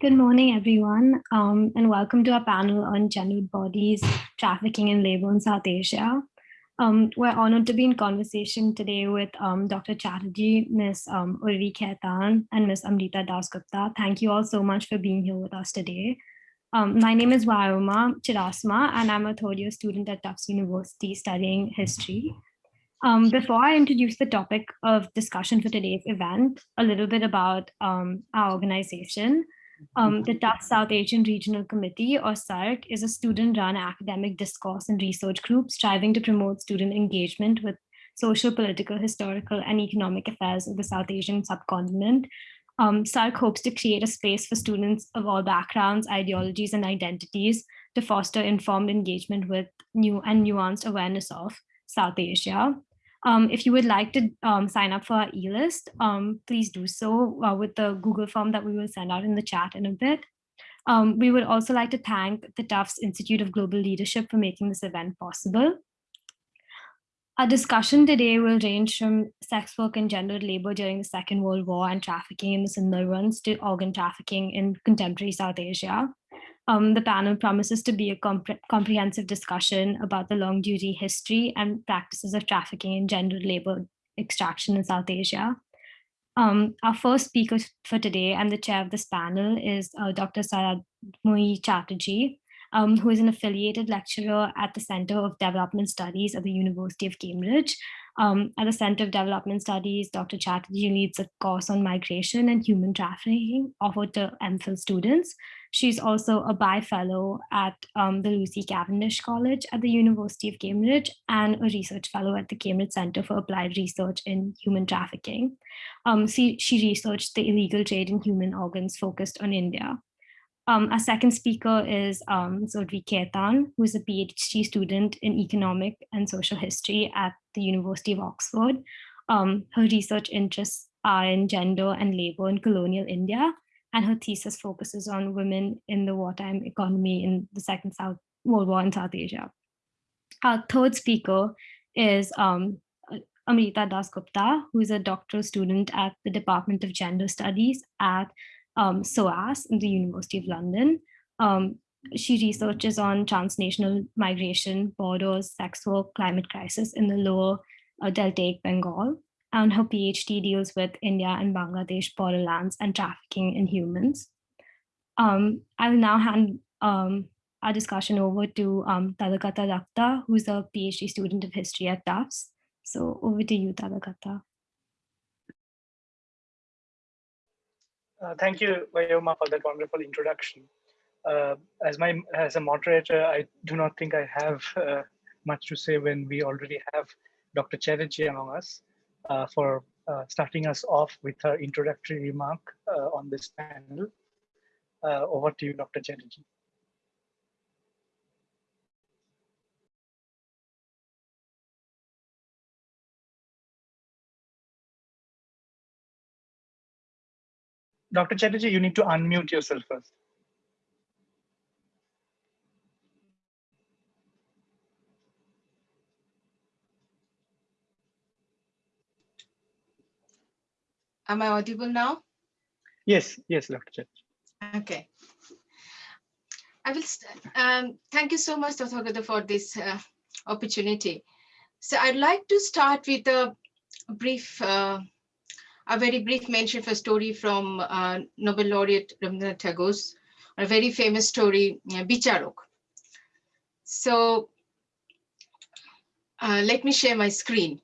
Good morning, everyone, um, and welcome to our panel on gendered bodies, trafficking and labor in South Asia. Um, we're honored to be in conversation today with um, Dr. Chatterjee, Ms. Um, Urvi Khaitan, and Ms. Amrita Dasgupta. Thank you all so much for being here with us today. Um, my name is Vayoma Chirasma, and I'm a third year student at Tufts University studying history. Um, before I introduce the topic of discussion for today's event, a little bit about um, our organization. Um, the Tufts South Asian Regional Committee, or SARC, is a student-run academic discourse and research group striving to promote student engagement with social, political, historical, and economic affairs of the South Asian subcontinent. Um, SARC hopes to create a space for students of all backgrounds, ideologies, and identities to foster informed engagement with new and nuanced awareness of South Asia. Um, if you would like to um, sign up for our e-list, um, please do so uh, with the Google form that we will send out in the chat in a bit. Um, we would also like to thank the Tufts Institute of Global Leadership for making this event possible. Our discussion today will range from sex work and gendered labor during the Second World War and trafficking in the Sundarbans to organ trafficking in contemporary South Asia. Um, the panel promises to be a compre comprehensive discussion about the longue durée history and practices of trafficking and gendered labor extraction in South Asia. Um, our first speaker for today and the chair of this panel is uh, Dr. Saradmoyi Chatterjee, um, who is an affiliated lecturer at the Center of Development Studies at the University of Cambridge. Um, at the Center of Development Studies, Dr. Chatterjee leads a course on migration and human trafficking offered to MPhil students. She's also a By-Fellow at um, the Lucy Cavendish College at the University of Cambridge and a research fellow at the Cambridge Center for Applied Research in Human Trafficking. Um, she, she researched the illegal trade in human organs focused on India. Um, our second speaker is um, Urvi Khaitan, who is a PhD student in economic and social history at the University of Oxford. Um, her research interests are in gender and labor in colonial India, and her thesis focuses on women in the wartime economy in the Second South World War in South Asia. Our third speaker is um, Amrita Dasgupta, who is a doctoral student at the Department of Gender Studies at um, SOAS in the University of London. Um, she researches on transnational migration, borders, sex work, climate crisis in the lower uh, Deltaic Bengal and her PhD deals with India and Bangladesh borderlands and trafficking in humans. Um, I will now hand um, our discussion over to um, Tadakata Dakta, who's a PhD student of history at Tufts. So over to you, Tadakata. Uh, thank you, Vayoma, for that wonderful introduction. Uh, as my as a moderator, I do not think I have uh, much to say when we already have Dr. Chatterjee among us uh, for uh, starting us off with her introductory remark uh, on this panel. Over to you, Dr. Chatterjee. Dr. Chatterjee, you need to unmute yourself first. Am I audible now? Yes, yes, Dr. Church. Okay. I will, um, thank you so much, Dr. Gada, for this uh, opportunity. So I'd like to start with a brief, uh, a very brief mention of a story from uh, Nobel laureate Rabindranath Tagore's, a very famous story, uh, Bicharok. So uh, let me share my screen.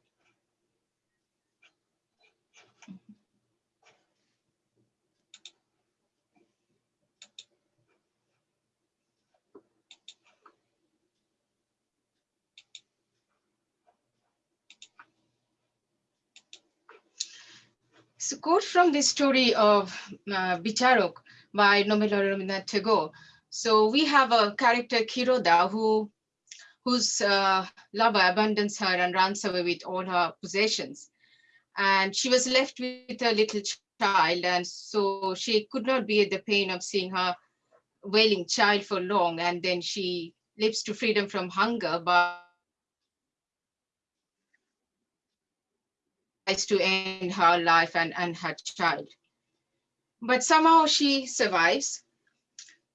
So quote from the story of uh, Bicharok by Nobel Rabindranath Tagore. So we have a character Kiroda who whose uh, lover abandons her and runs away with all her possessions. And she was left with a little child and so she could not bear the pain of seeing her wailing child for long and then she lives to freedom from hunger but to end her life and, and her child. but somehow she survives.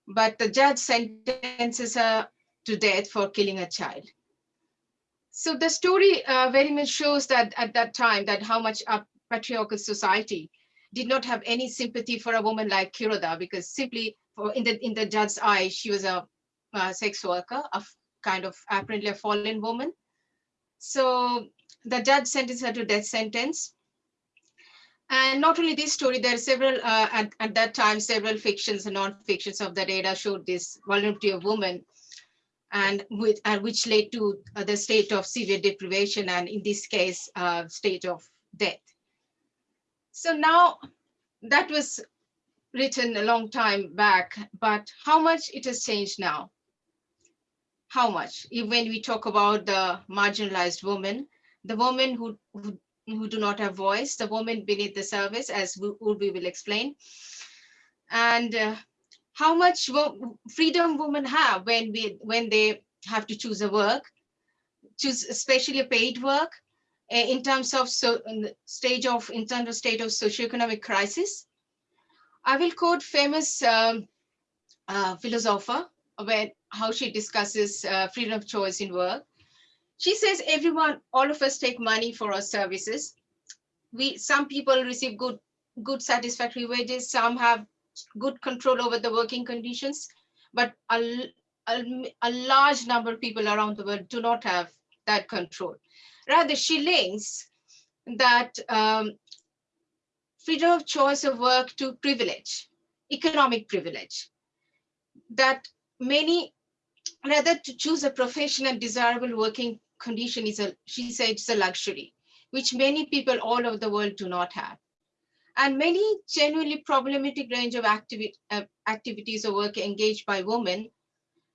But the judge sentences her to death for killing a child. So the story uh, very much shows that at that time that how much a patriarchal society did not have any sympathy for a woman like Kiroda because simply for in the in the judge's eye, she was a, a sex worker, a kind of apparently a fallen woman. So the judge sentenced her to death sentence. And not only this story, there are several, uh, at, at that time, several fictions and non-fictions of the data showed this vulnerability of women and with, uh, which led to uh, the state of severe deprivation and in this case, uh, state of death. So now that was written a long time back, but how much it has changed now? How much? When we talk about the marginalized woman, the woman who, who, who do not have voice, the woman beneath the service, as Urvi will explain. And uh, how much freedom women have when we when they have to choose a work, choose especially a paid work, uh, in terms of so stage of in terms of state of socioeconomic crisis. I will quote famous um, uh, philosopher when how she discusses uh, freedom of choice in work. She says everyone, all of us take money for our services. We some people receive good good satisfactory wages. Some have good control over the working conditions, but a, a, a large number of people around the world do not have that control. Rather, she links that um, freedom of choice of work to privilege, economic privilege. That many, rather to choose a profession and desirable working condition is a, she said, it's a luxury, which many people all over the world do not have. And many genuinely problematic range of activi uh, activities or work engaged by women.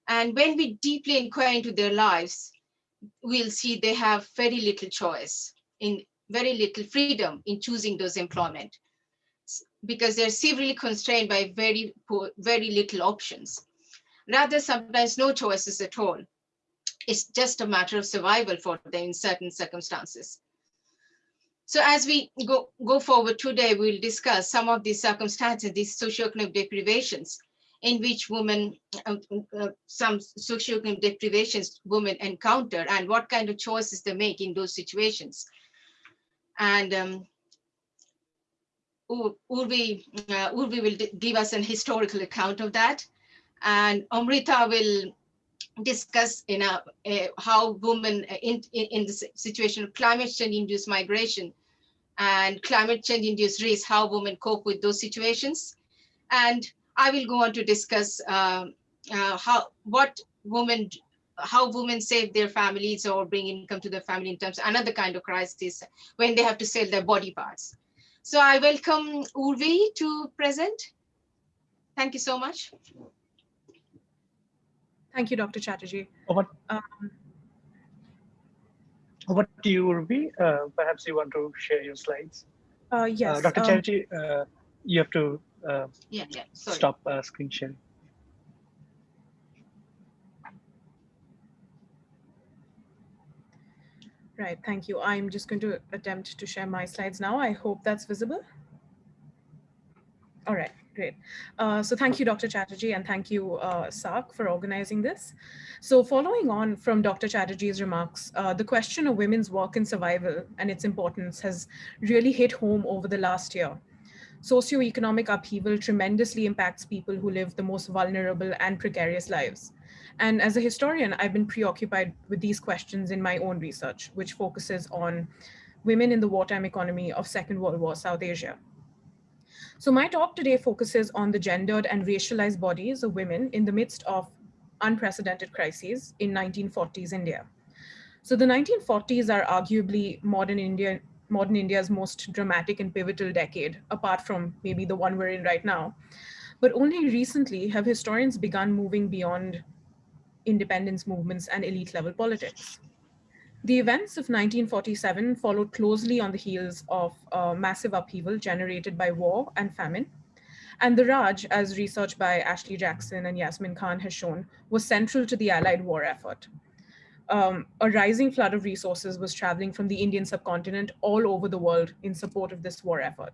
And when we deeply inquire into their lives, we'll see they have very little choice in very little freedom in choosing those employment because they're severely constrained by very poor, very little options. Rather, sometimes no choices at all. It's just a matter of survival for them in certain circumstances. So as we go, go forward today, we'll discuss some of these circumstances, these socioeconomic deprivations in which women, uh, uh, some socioeconomic deprivations women encounter and what kind of choices they make in those situations. And um, Urvi, uh, Urvi will give us an historical account of that. And Amrita will discuss uh, how women in, in, in, the situation of climate change induced migration and climate change induced risk, how women cope with those situations. And I will go on to discuss uh, uh, how what women how women save their families or bring income to their family in terms of another kind of crisis when they have to sell their body parts. So I welcome Urvi to present. Thank you so much. Thank you, Dr. Chatterjee. Over, um, over to you, Urvi. Uh, perhaps you want to share your slides. Uh, yes. Uh, Dr. Um, Chatterjee, uh, you have to uh, yeah, yeah. Sorry. stop uh, screen sharing. Right, thank you. I'm just going to attempt to share my slides now. I hope that's visible. All right, great. Uh, so thank you, Dr. Chatterjee, and thank you, uh, SARC, for organizing this. So following on from Dr. Chatterjee's remarks, uh, the question of women's work and survival and its importance has really hit home over the last year socioeconomic upheaval tremendously impacts people who live the most vulnerable and precarious lives. And as a historian, I've been preoccupied with these questions in my own research, which focuses on women in the wartime economy of Second World War South Asia. So my talk today focuses on the gendered and racialized bodies of women in the midst of unprecedented crises in 1940s India. So the 1940s are arguably modern India modern India's most dramatic and pivotal decade, apart from maybe the one we're in right now. But only recently have historians begun moving beyond independence movements and elite level politics. The events of 1947 followed closely on the heels of a massive upheaval generated by war and famine. And the Raj, as research by Ashley Jackson and Yasmin Khan has shown, was central to the Allied war effort um, a rising flood of resources was traveling from the Indian subcontinent all over the world in support of this war effort.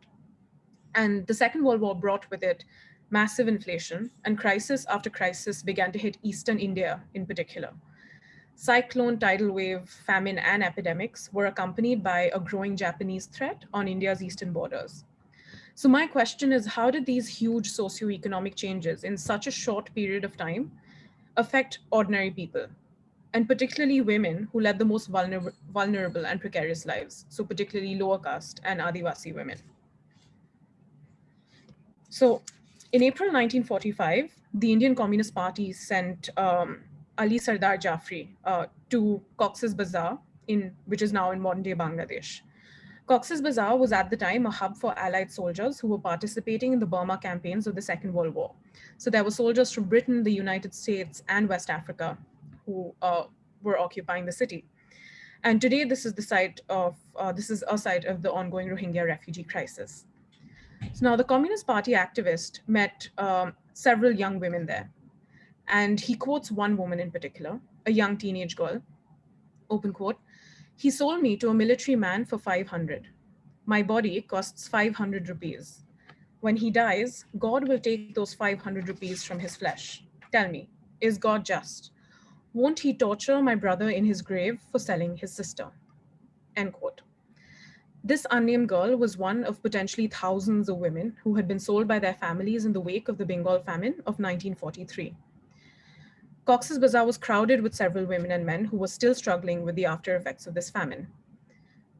And the Second World War brought with it massive inflation and crisis after crisis began to hit Eastern India in particular. Cyclone, tidal wave, famine, and epidemics were accompanied by a growing Japanese threat on India's eastern borders. So my question is, how did these huge socioeconomic changes in such a short period of time affect ordinary people, and particularly women who led the most vulner vulnerable and precarious lives, so particularly lower caste and Adivasi women? So in April 1945, the Indian Communist Party sent um, Ali Sardar Jafri uh, to Cox's Bazar, in, which is now in modern day Bangladesh. Cox's Bazar was at the time a hub for Allied soldiers who were participating in the Burma campaigns of the Second World War. So there were soldiers from Britain, the United States, and West Africa who uh, were occupying the city. And today, this is the site of uh, this is a site of the ongoing Rohingya refugee crisis. So now the Communist Party activist met um, several young women there. And he quotes one woman in particular, a young teenage girl, open quote, he sold me to a military man for 500. My body costs 500 rupees. When he dies, God will take those 500 rupees from his flesh. Tell me, is God just? Won't he torture my brother in his grave for selling his sister? End quote. This unnamed girl was one of potentially thousands of women who had been sold by their families in the wake of the Bengal famine of 1943. Cox's Bazaar was crowded with several women and men who were still struggling with the after effects of this famine.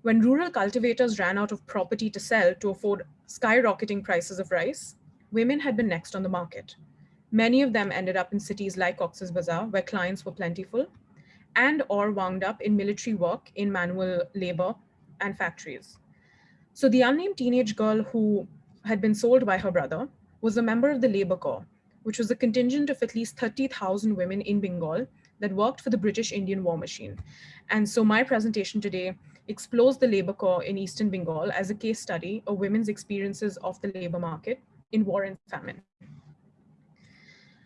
When rural cultivators ran out of property to sell to afford skyrocketing prices of rice, women had been next on the market. Many of them ended up in cities like Cox's Bazaar, where clients were plentiful, and or wound up in military work in manual labor and factories. So the unnamed teenage girl who had been sold by her brother was a member of the Labor Corps, which was a contingent of at least 30,000 women in Bengal that worked for the British Indian war machine. And so my presentation today explores the Labor Corps in Eastern Bengal as a case study of women's experiences of the labor market in war and famine.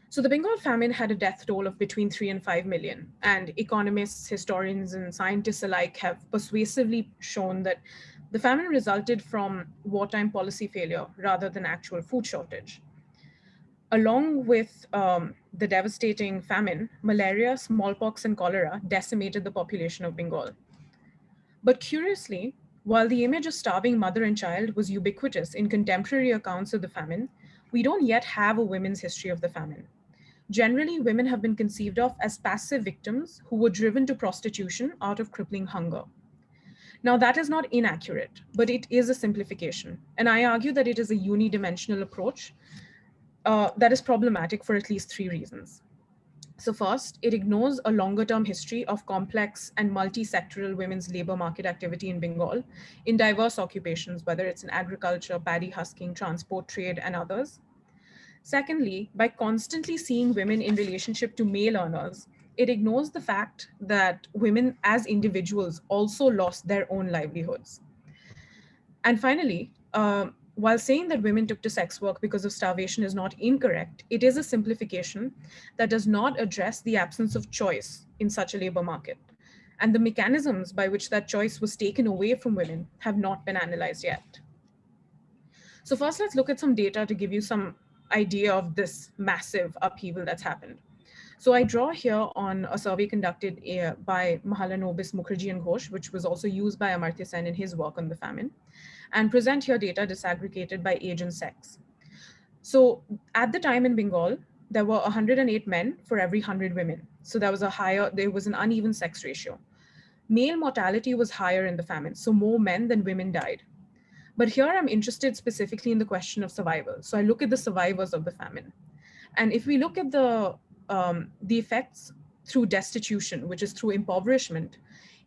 So the Bengal famine had a death toll of between three and five million, and economists, historians, and scientists alike have persuasively shown that the famine resulted from wartime policy failure rather than actual food shortage. Along with um, the devastating famine, malaria, smallpox, and cholera decimated the population of Bengal. But curiously, while the image of starving mother and child was ubiquitous in contemporary accounts of the famine, we don't yet have a women's history of the famine. Generally, women have been conceived of as passive victims who were driven to prostitution out of crippling hunger. Now that is not inaccurate, but it is a simplification. And I argue that it is a unidimensional approach uh, that is problematic for at least three reasons. So first, it ignores a longer term history of complex and multi-sectoral women's labor market activity in Bengal in diverse occupations, whether it's in agriculture, paddy husking, transport, trade, and others. Secondly, by constantly seeing women in relationship to male earners, it ignores the fact that women as individuals also lost their own livelihoods. And finally, uh, while saying that women took to sex work because of starvation is not incorrect, it is a simplification that does not address the absence of choice in such a labor market. And the mechanisms by which that choice was taken away from women have not been analyzed yet. So first, let's look at some data to give you some idea of this massive upheaval that's happened. So I draw here on a survey conducted uh, by Mahalanobis Mukherjee and Ghosh, which was also used by Amartya Sen in his work on the famine, and present your data disaggregated by age and sex. So at the time in Bengal, there were 108 men for every 100 women. So there was a higher, there was an uneven sex ratio. Male mortality was higher in the famine, so more men than women died. But here I'm interested specifically in the question of survival. So I look at the survivors of the famine. And if we look at the um, the effects through destitution, which is through impoverishment,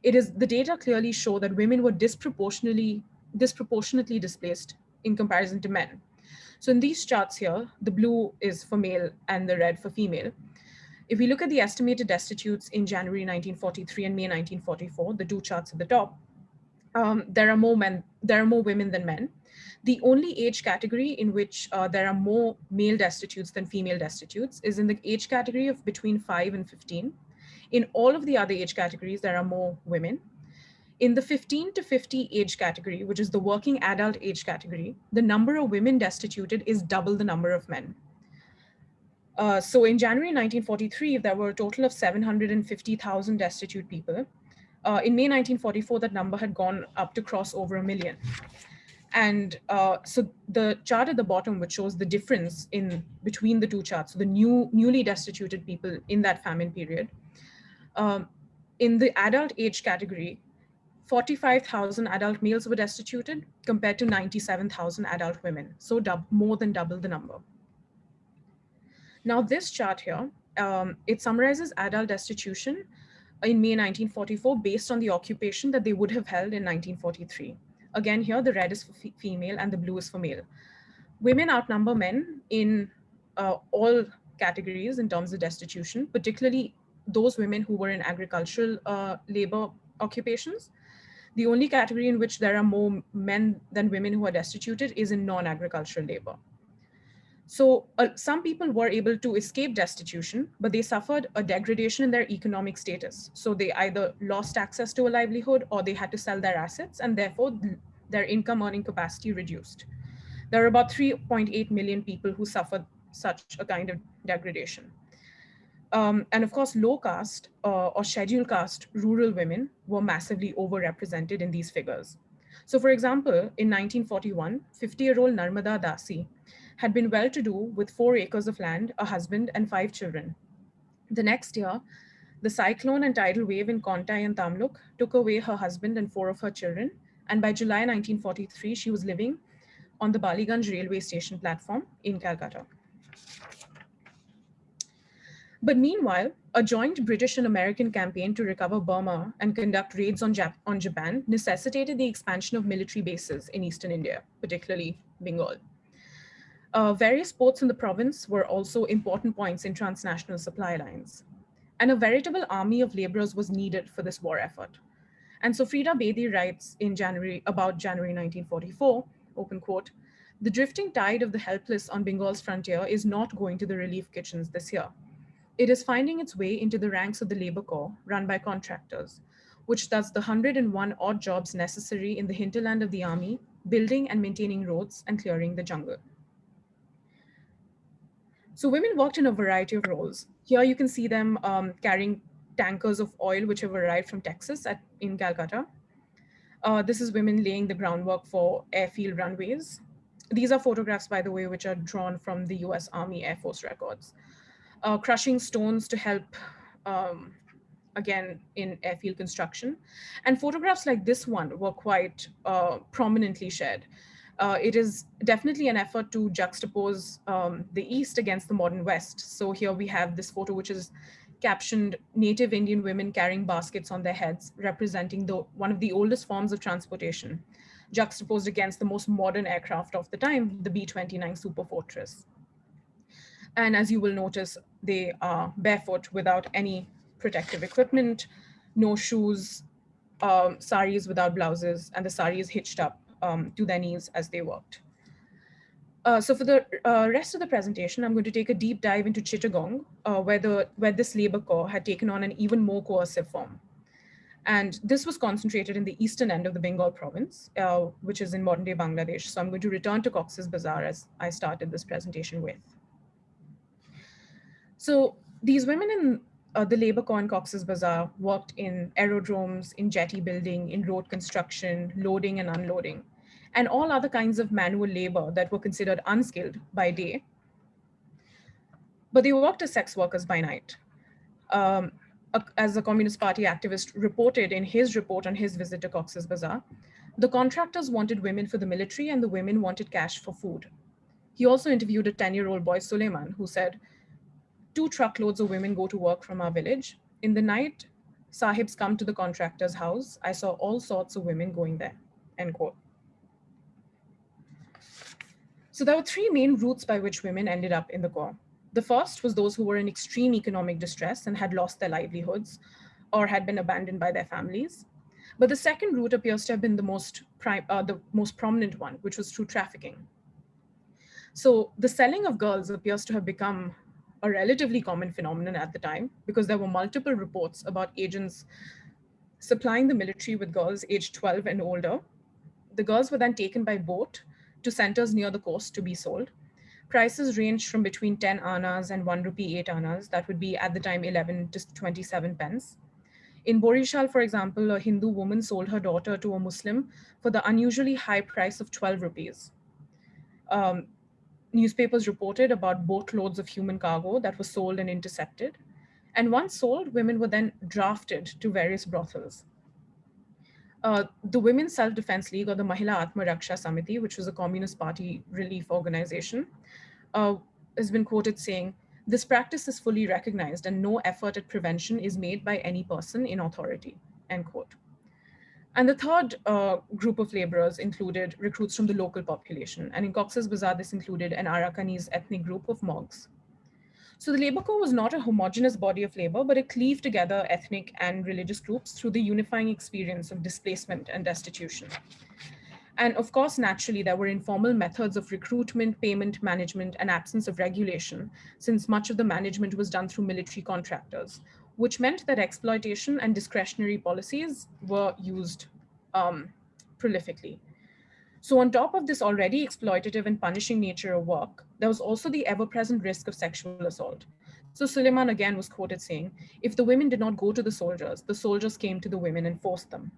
it is the data clearly show that women were disproportionately disproportionately displaced in comparison to men. So in these charts here, the blue is for male and the red for female. If we look at the estimated destitutes in January 1943 and May 1944, the two charts at the top, um, there are more men, there are more women than men. The only age category in which uh, there are more male destitutes than female destitutes is in the age category of between 5 and 15. In all of the other age categories, there are more women. In the 15 to 50 age category, which is the working adult age category, the number of women destituted is double the number of men. Uh, so in January 1943, there were a total of 750,000 destitute people. Uh, in May 1944, that number had gone up to cross over a million. And uh, so the chart at the bottom, which shows the difference in between the two charts, the new newly destituted people in that famine period. Um, in the adult age category, 45,000 adult males were destituted compared to 97,000 adult women. So more than double the number. Now this chart here, um, it summarizes adult destitution in May 1944 based on the occupation that they would have held in 1943. Again, here the red is for female and the blue is for male. Women outnumber men in uh, all categories in terms of destitution, particularly those women who were in agricultural uh, labor occupations. The only category in which there are more men than women who are destituted is in non-agricultural labor. So uh, some people were able to escape destitution, but they suffered a degradation in their economic status. So they either lost access to a livelihood or they had to sell their assets and therefore their income earning capacity reduced. There are about 3.8 million people who suffered such a kind of degradation. Um, and of course, low caste uh, or scheduled caste rural women were massively overrepresented in these figures. So for example, in 1941, 50-year-old Narmada Dasi had been well-to-do with four acres of land, a husband and five children. The next year, the cyclone and tidal wave in Kontai and Tamluk took away her husband and four of her children. And by July 1943, she was living on the Baliganj railway station platform in Calcutta. But meanwhile, a joint British and American campaign to recover Burma and conduct raids on, Jap on Japan necessitated the expansion of military bases in Eastern India, particularly Bengal. Uh, various ports in the province were also important points in transnational supply lines. And a veritable army of laborers was needed for this war effort. And so Frida Bedi writes in January about January 1944, open quote, the drifting tide of the helpless on Bengal's frontier is not going to the relief kitchens this year. It is finding its way into the ranks of the labor corps run by contractors, which does the 101 odd jobs necessary in the hinterland of the army, building and maintaining roads and clearing the jungle. So women worked in a variety of roles. Here you can see them um, carrying tankers of oil, which have arrived from Texas at, in Calcutta. Uh, this is women laying the groundwork for airfield runways. These are photographs, by the way, which are drawn from the US Army Air Force records. Uh, crushing stones to help, um, again, in airfield construction. And photographs like this one were quite uh, prominently shared uh, it is definitely an effort to juxtapose um, the East against the modern West. So here we have this photo, which is captioned native Indian women carrying baskets on their heads, representing the, one of the oldest forms of transportation, juxtaposed against the most modern aircraft of the time, the B-29 Super Fortress. And as you will notice, they are barefoot without any protective equipment, no shoes, um, saris without blouses, and the sari is hitched up um, to their knees as they worked. Uh, so for the uh, rest of the presentation, I'm going to take a deep dive into Chittagong, uh, where, the, where this labor corps had taken on an even more coercive form. And this was concentrated in the eastern end of the Bengal province, uh, which is in modern day Bangladesh. So I'm going to return to Cox's Bazar as I started this presentation with. So these women in uh, the labor corps in Cox's Bazaar worked in aerodromes, in jetty building, in road construction, loading and unloading, and all other kinds of manual labor that were considered unskilled by day. But they worked as sex workers by night. Um, as a Communist Party activist reported in his report on his visit to Cox's Bazaar, the contractors wanted women for the military and the women wanted cash for food. He also interviewed a 10-year-old boy, Suleiman, who said, two truckloads of women go to work from our village. In the night, sahibs come to the contractor's house. I saw all sorts of women going there, end quote. So there were three main routes by which women ended up in the corps. The first was those who were in extreme economic distress and had lost their livelihoods or had been abandoned by their families. But the second route appears to have been the most, prime, uh, the most prominent one, which was through trafficking. So the selling of girls appears to have become a relatively common phenomenon at the time because there were multiple reports about agents supplying the military with girls aged 12 and older. The girls were then taken by boat to centers near the coast to be sold. Prices ranged from between 10 annas and 1 rupee 8 annas, that would be at the time 11 to 27 pence. In Borishal, for example, a Hindu woman sold her daughter to a Muslim for the unusually high price of 12 rupees. Um, newspapers reported about boatloads of human cargo that was sold and intercepted. And once sold, women were then drafted to various brothels. Uh, the Women's Self-Defense League or the Mahila Atma Raksha Samiti, which was a Communist Party relief organization, uh, has been quoted saying, this practice is fully recognized and no effort at prevention is made by any person in authority, end quote. And the third uh, group of laborers included recruits from the local population. And in Cox's Bazar, this included an Arakanese ethnic group of Mogs. So the Labour Corps was not a homogenous body of labor, but it cleaved together ethnic and religious groups through the unifying experience of displacement and destitution. And of course, naturally, there were informal methods of recruitment, payment, management, and absence of regulation, since much of the management was done through military contractors, which meant that exploitation and discretionary policies were used um, prolifically. So on top of this already exploitative and punishing nature of work, there was also the ever-present risk of sexual assault. So Suleiman again was quoted saying, if the women did not go to the soldiers, the soldiers came to the women and forced them.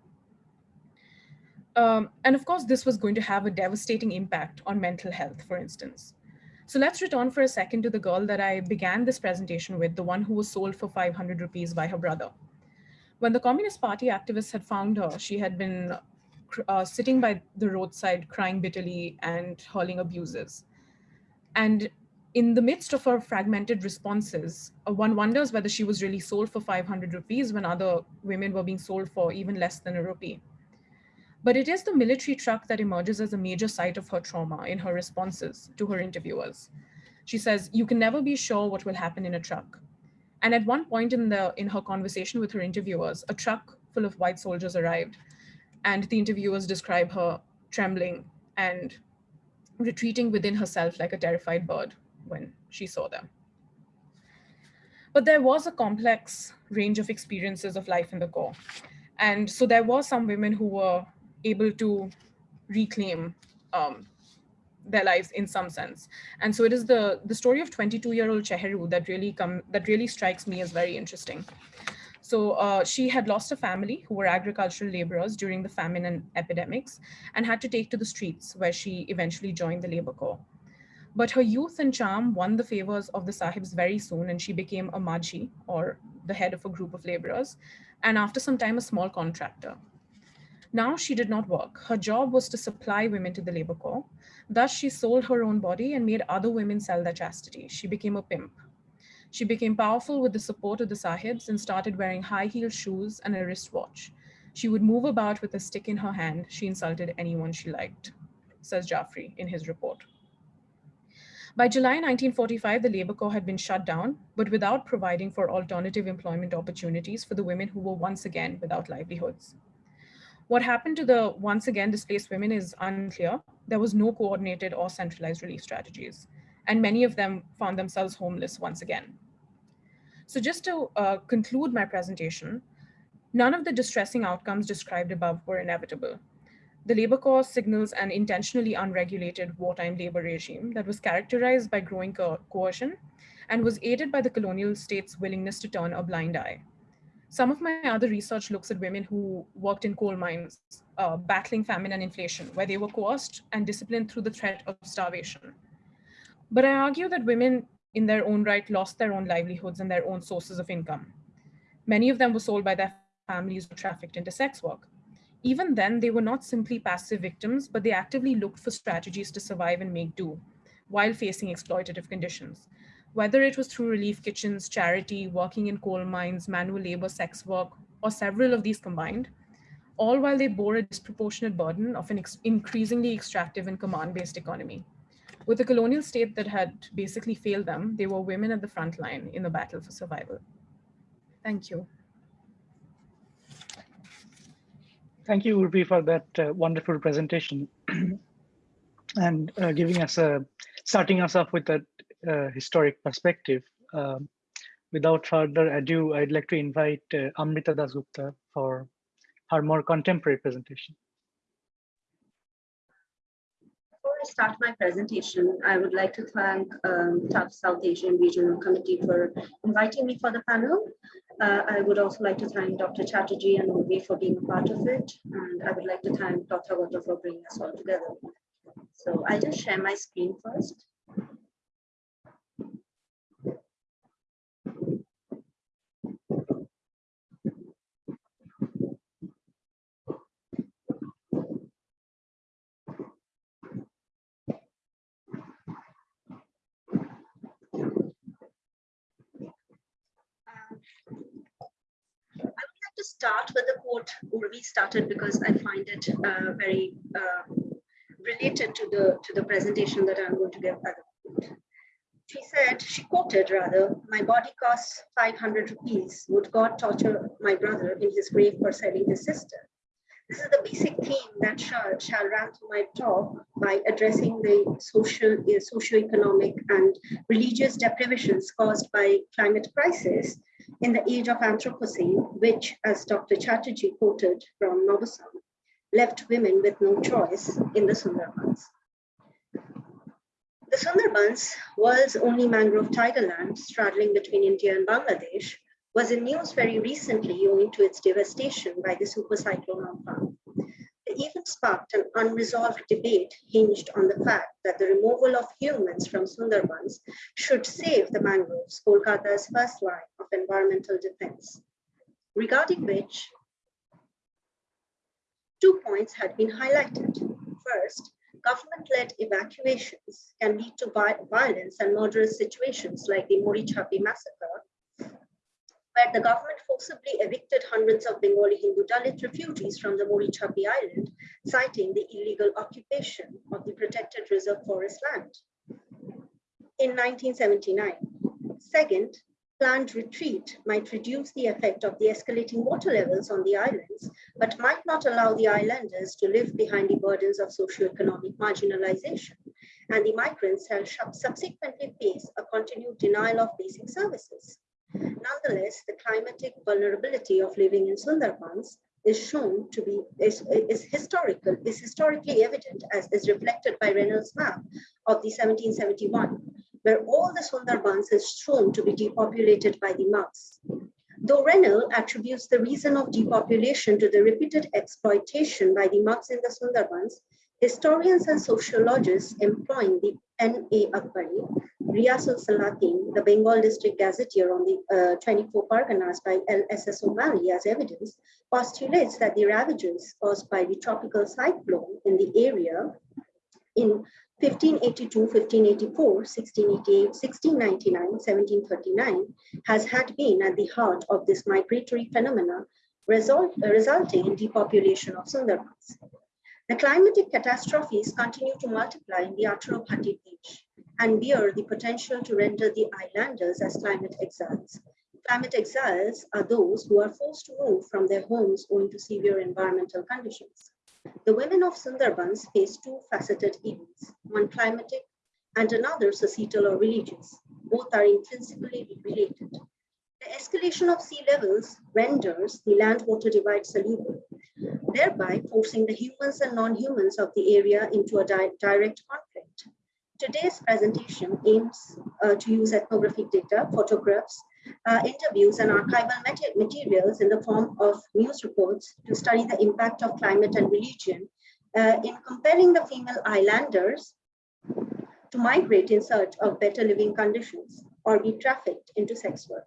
Um, and of course, this was going to have a devastating impact on mental health, for instance. So let's return for a second to the girl that I began this presentation with, the one who was sold for 500 rupees by her brother. When the Communist Party activists had found her, she had been uh, sitting by the roadside crying bitterly and hurling abuses. And in the midst of her fragmented responses, uh, one wonders whether she was really sold for 500 rupees when other women were being sold for even less than a rupee. But it is the military truck that emerges as a major site of her trauma in her responses to her interviewers. She says, you can never be sure what will happen in a truck. And at one point in, the, in her conversation with her interviewers, a truck full of white soldiers arrived and the interviewers describe her trembling and retreating within herself like a terrified bird when she saw them. But there was a complex range of experiences of life in the Corps. And so there were some women who were able to reclaim um, their lives in some sense. And so it is the, the story of 22-year-old Cheheru that really come that really strikes me as very interesting. So uh, she had lost a family who were agricultural laborers during the famine and epidemics and had to take to the streets where she eventually joined the labor corps. But her youth and charm won the favors of the sahibs very soon and she became a majhi or the head of a group of laborers. And after some time, a small contractor. Now she did not work. Her job was to supply women to the labor corps. Thus, she sold her own body and made other women sell their chastity. She became a pimp. She became powerful with the support of the sahibs and started wearing high-heeled shoes and a wristwatch. She would move about with a stick in her hand. She insulted anyone she liked, says Jafri in his report. By July 1945, the Labour Corps had been shut down, but without providing for alternative employment opportunities for the women who were once again without livelihoods. What happened to the once again displaced women is unclear. There was no coordinated or centralized relief strategies, and many of them found themselves homeless once again. So just to uh, conclude my presentation, none of the distressing outcomes described above were inevitable. The labor Corps signals an intentionally unregulated wartime labor regime that was characterized by growing co coercion and was aided by the colonial state's willingness to turn a blind eye. Some of my other research looks at women who worked in coal mines, uh, battling famine and inflation, where they were coerced and disciplined through the threat of starvation. But I argue that women in their own right lost their own livelihoods and their own sources of income. Many of them were sold by their families or trafficked into sex work. Even then, they were not simply passive victims, but they actively looked for strategies to survive and make do while facing exploitative conditions whether it was through relief kitchens, charity, working in coal mines, manual labor, sex work, or several of these combined, all while they bore a disproportionate burden of an increasingly extractive and command-based economy. With a colonial state that had basically failed them, they were women at the front line in the battle for survival. Thank you. Thank you, Urvi, for that uh, wonderful presentation and uh, giving us a, starting us off with a uh, historic perspective. Um, without further ado, I'd like to invite uh, Amrita Dasgupta for her more contemporary presentation. Before I start my presentation, I would like to thank um, South Asian Regional Committee for inviting me for the panel. Uh, I would also like to thank Dr. Chatterjee and Urvi for being a part of it. And I would like to thank Dr. Gota for bringing us all together. So I'll just share my screen first. To start with the quote Urvi started because I find it uh, very uh, related to the to the presentation that I'm going to give. Said, she quoted rather, my body costs 500 rupees. Would God torture my brother in his grave for selling his sister? This is the basic theme that shall, shall run through my talk by addressing the social, uh, socio-economic and religious deprivations caused by climate crisis in the age of Anthropocene, which, as Dr. Chatterjee quoted from Nussbaum, left women with no choice in the Sundarbans. The Sundarbans, world's only mangrove tidal land straddling between India and Bangladesh, was in news very recently owing to its devastation by the super cyclone Amphan. It even sparked an unresolved debate hinged on the fact that the removal of humans from Sundarbans should save the mangroves, Kolkata's first line of environmental defense, regarding which two points had been highlighted. First, government-led evacuations can lead to violence and murderous situations like the Marichjhapi massacre where the government forcibly evicted hundreds of Bengali Hindu Dalit refugees from the Marichjhapi island, citing the illegal occupation of the protected reserve forest land in 1979. Second, planned retreat might reduce the effect of the escalating water levels on the islands, but might not allow the islanders to live behind the burdens of socioeconomic marginalization, and the migrants shall subsequently face a continued denial of basic services. Nonetheless, the climatic vulnerability of living in Sundarbans is shown to be is, is historical is historically evident as is reflected by Reynolds' map of the 1771, where all the Sundarbans is shown to be depopulated by the Mugs. Though Reynolds attributes the reason of depopulation to the repeated exploitation by the Mugs in the Sundarbans, historians and sociologists employing the Ain-i-Akbari Riasul Salatin, the Bengal district gazetteer on the uh, 24 Parganas by L.S.S. O'Malley as evidence, postulates that the ravages caused by the tropical cyclone in the area in 1582, 1584, 1688, 1699, 1739 has had been at the heart of this migratory phenomena result, resulting in depopulation of Sundarbans. The climatic catastrophes continue to multiply in the Bhatti Beach and bear the potential to render the islanders as climate exiles. Climate exiles are those who are forced to move from their homes owing to severe environmental conditions. The women of Sundarbans face two faceted evils, one climatic and another societal or religious. Both are intrinsically related. The escalation of sea levels renders the land-water divide soluble, thereby forcing the humans and non-humans of the area into a di direct conflict. Today's presentation aims uh, to use ethnographic data, photographs, uh, interviews, and archival materials in the form of news reports to study the impact of climate and religion uh, in comparing the female islanders to migrate in search of better living conditions or be trafficked into sex work.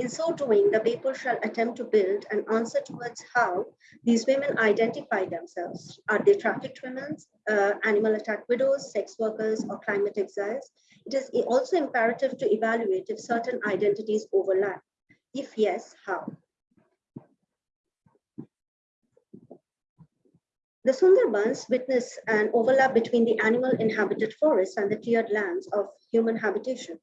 In so doing, the paper shall attempt to build an answer towards how these women identify themselves. Are they trafficked women, uh, animal attack widows, sex workers, or climate exiles? It is also imperative to evaluate if certain identities overlap. If yes, how? The Sundarbans witness an overlap between the animal inhabited forests and the cleared lands of human habitation.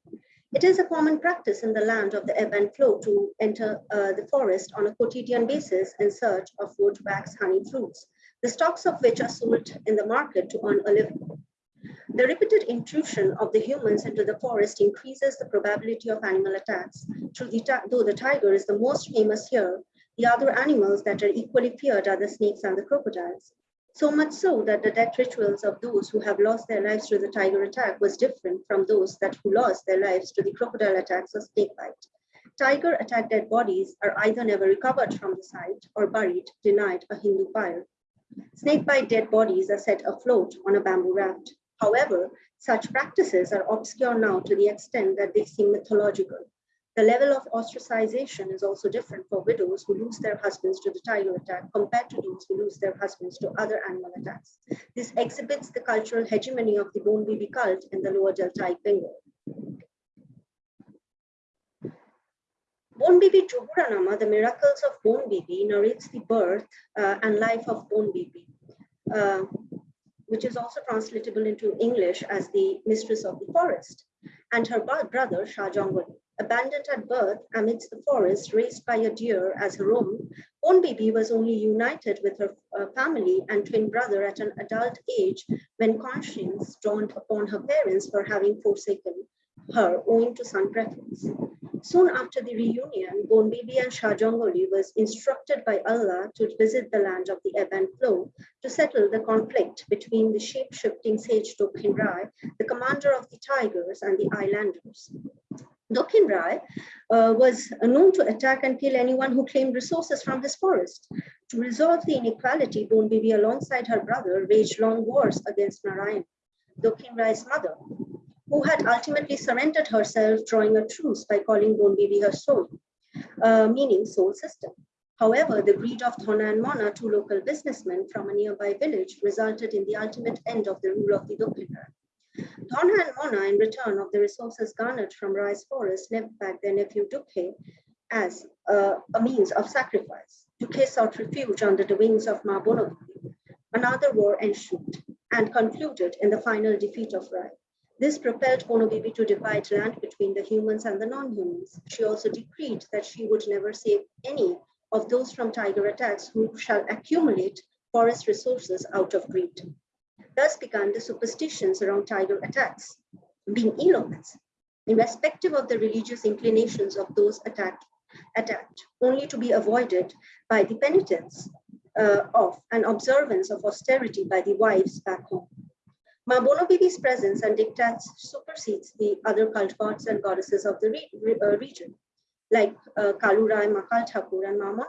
It is a common practice in the land of the ebb and flow to enter uh, the forest on a quotidian basis in search of wax, honey, fruits, the stocks of which are sold in the market to earn a living. The repeated intrusion of the humans into the forest increases the probability of animal attacks. Though the tiger is the most famous here, The other animals that are equally feared are the snakes and the crocodiles. So much so that the death rituals of those who have lost their lives to the tiger attack was different from those that who lost their lives to the crocodile attacks or snake bite. Tiger attack dead bodies are either never recovered from the site or buried, denied a Hindu pyre. Snakebite dead bodies are set afloat on a bamboo raft. However, such practices are obscure now to the extent that they seem mythological. The level of ostracization is also different for widows who lose their husbands to the tiger attack compared to those who lose their husbands to other animal attacks. This exhibits the cultural hegemony of the Bon Bibi cult in the lower deltaic Bengal. Bon Bibi Johuranama, The Miracles of Bon Bibi, narrates the birth uh, and life of Bon Bibi, uh, which is also translatable into English as the Mistress of the Forest, and her brother Shah Jangoli. Abandoned at birth amidst the forest, raised by a deer as her own, Bon Bibi was only united with her uh, family and twin brother at an adult age when conscience dawned upon her parents for having forsaken her owing to son preference. Soon after the reunion, Bon Bibi and Shah Jangoli was instructed by Allah to visit the land of the ebb and flow to settle the conflict between the shape-shifting sage Dokhin Rai, the commander of the tigers, and the islanders. Dokhin Rai uh, was known to attack and kill anyone who claimed resources from his forest. To resolve the inequality, Bon Bibi alongside her brother waged long wars against Narayan, Dokhin Rai's mother, who had ultimately surrendered herself, drawing a truce by calling Bon Bibi her soul, uh, meaning soul system. However, the greed of Thona and Mona, two local businessmen from a nearby village, resulted in the ultimate end of the rule of the Rai. Thona and Mona, in return of the resources garnered from Rai's forest, left back their nephew Dukhe as uh, a means of sacrifice. Dukhe sought refuge under the wings of Ma Bonobibi. Another war ensued and concluded in the final defeat of Rai. This propelled Bonobibi to divide land between the humans and the non-humans. She also decreed that she would never save any of those from tiger attacks who shall accumulate forest resources out of greed. Thus began the superstitions around tiger attacks, being ill omens, irrespective of the religious inclinations of those attacked, attacked only to be avoided by the penitence uh, of an observance of austerity by the wives back home. Ma Bonobibi's presence and diktats supersedes the other cult gods and goddesses of the re re uh, region, like uh, Kalurai, Makal Thakur, and Ma.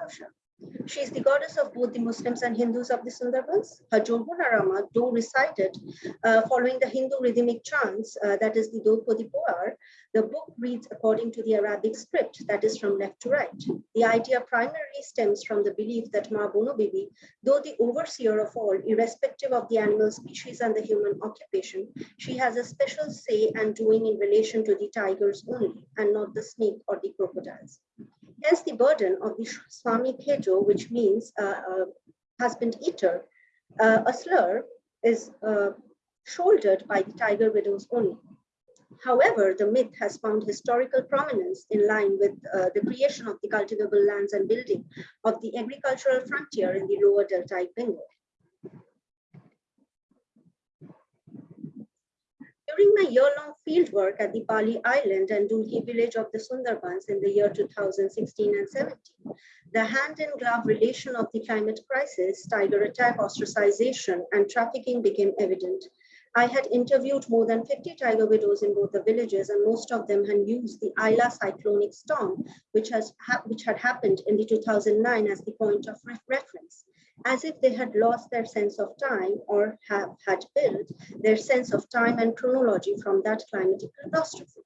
She is the goddess of both the Muslims and Hindus of the Sundarbans. Her Johuranama, though recited uh, following the Hindu rhythmic chants, uh, that is the Dopodi Poar, the book reads according to the Arabic script, that is from left to right. The idea primarily stems from the belief that Ma Bonobibi, though the overseer of all, irrespective of the animal species and the human occupation, she has a special say and doing in relation to the tigers only, and not the snake or the crocodiles. Hence the burden of the Swami Kejo, which means uh, uh, husband eater, uh, a slur is uh, shouldered by the tiger widows only. However, the myth has found historical prominence in line with uh, the creation of the cultivable lands and building of the agricultural frontier in the lower deltaic Bengal. During my year-long fieldwork at the Bali Island and Dulki village of the Sundarbans in the year 2016 and 17, the hand-in-glove relation of the climate crisis, tiger attack, ostracization, and trafficking became evident. I had interviewed more than 50 tiger widows in both the villages, and most of them had used the Aila cyclonic storm, which, has which had happened in the 2009 as the point of re reference as if they had lost their sense of time or have had built their sense of time and chronology from that climatic catastrophe.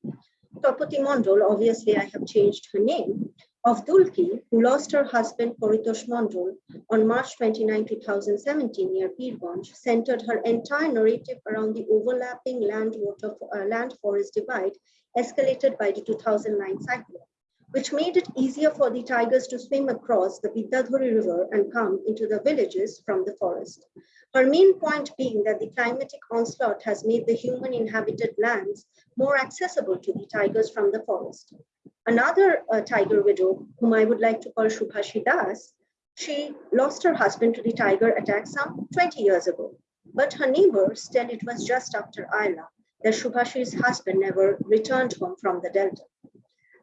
Topati Mondol, obviously I have changed her name, of Dulki, who lost her husband Poritosh Mondol on March 29, 2017 near Pirganj, centered her entire narrative around the overlapping land-water uh, land-forest divide escalated by the 2009 cyclone which made it easier for the tigers to swim across the Vidyadhari River and come into the villages from the forest. Her main point being that the climatic onslaught has made the human inhabited lands more accessible to the tigers from the forest. Another uh, tiger widow, whom I would like to call Shubhashi Das, she lost her husband to the tiger attack some 20 years ago. But her neighbors tell it was just after Aila that Shubhashi's husband never returned home from the Delta.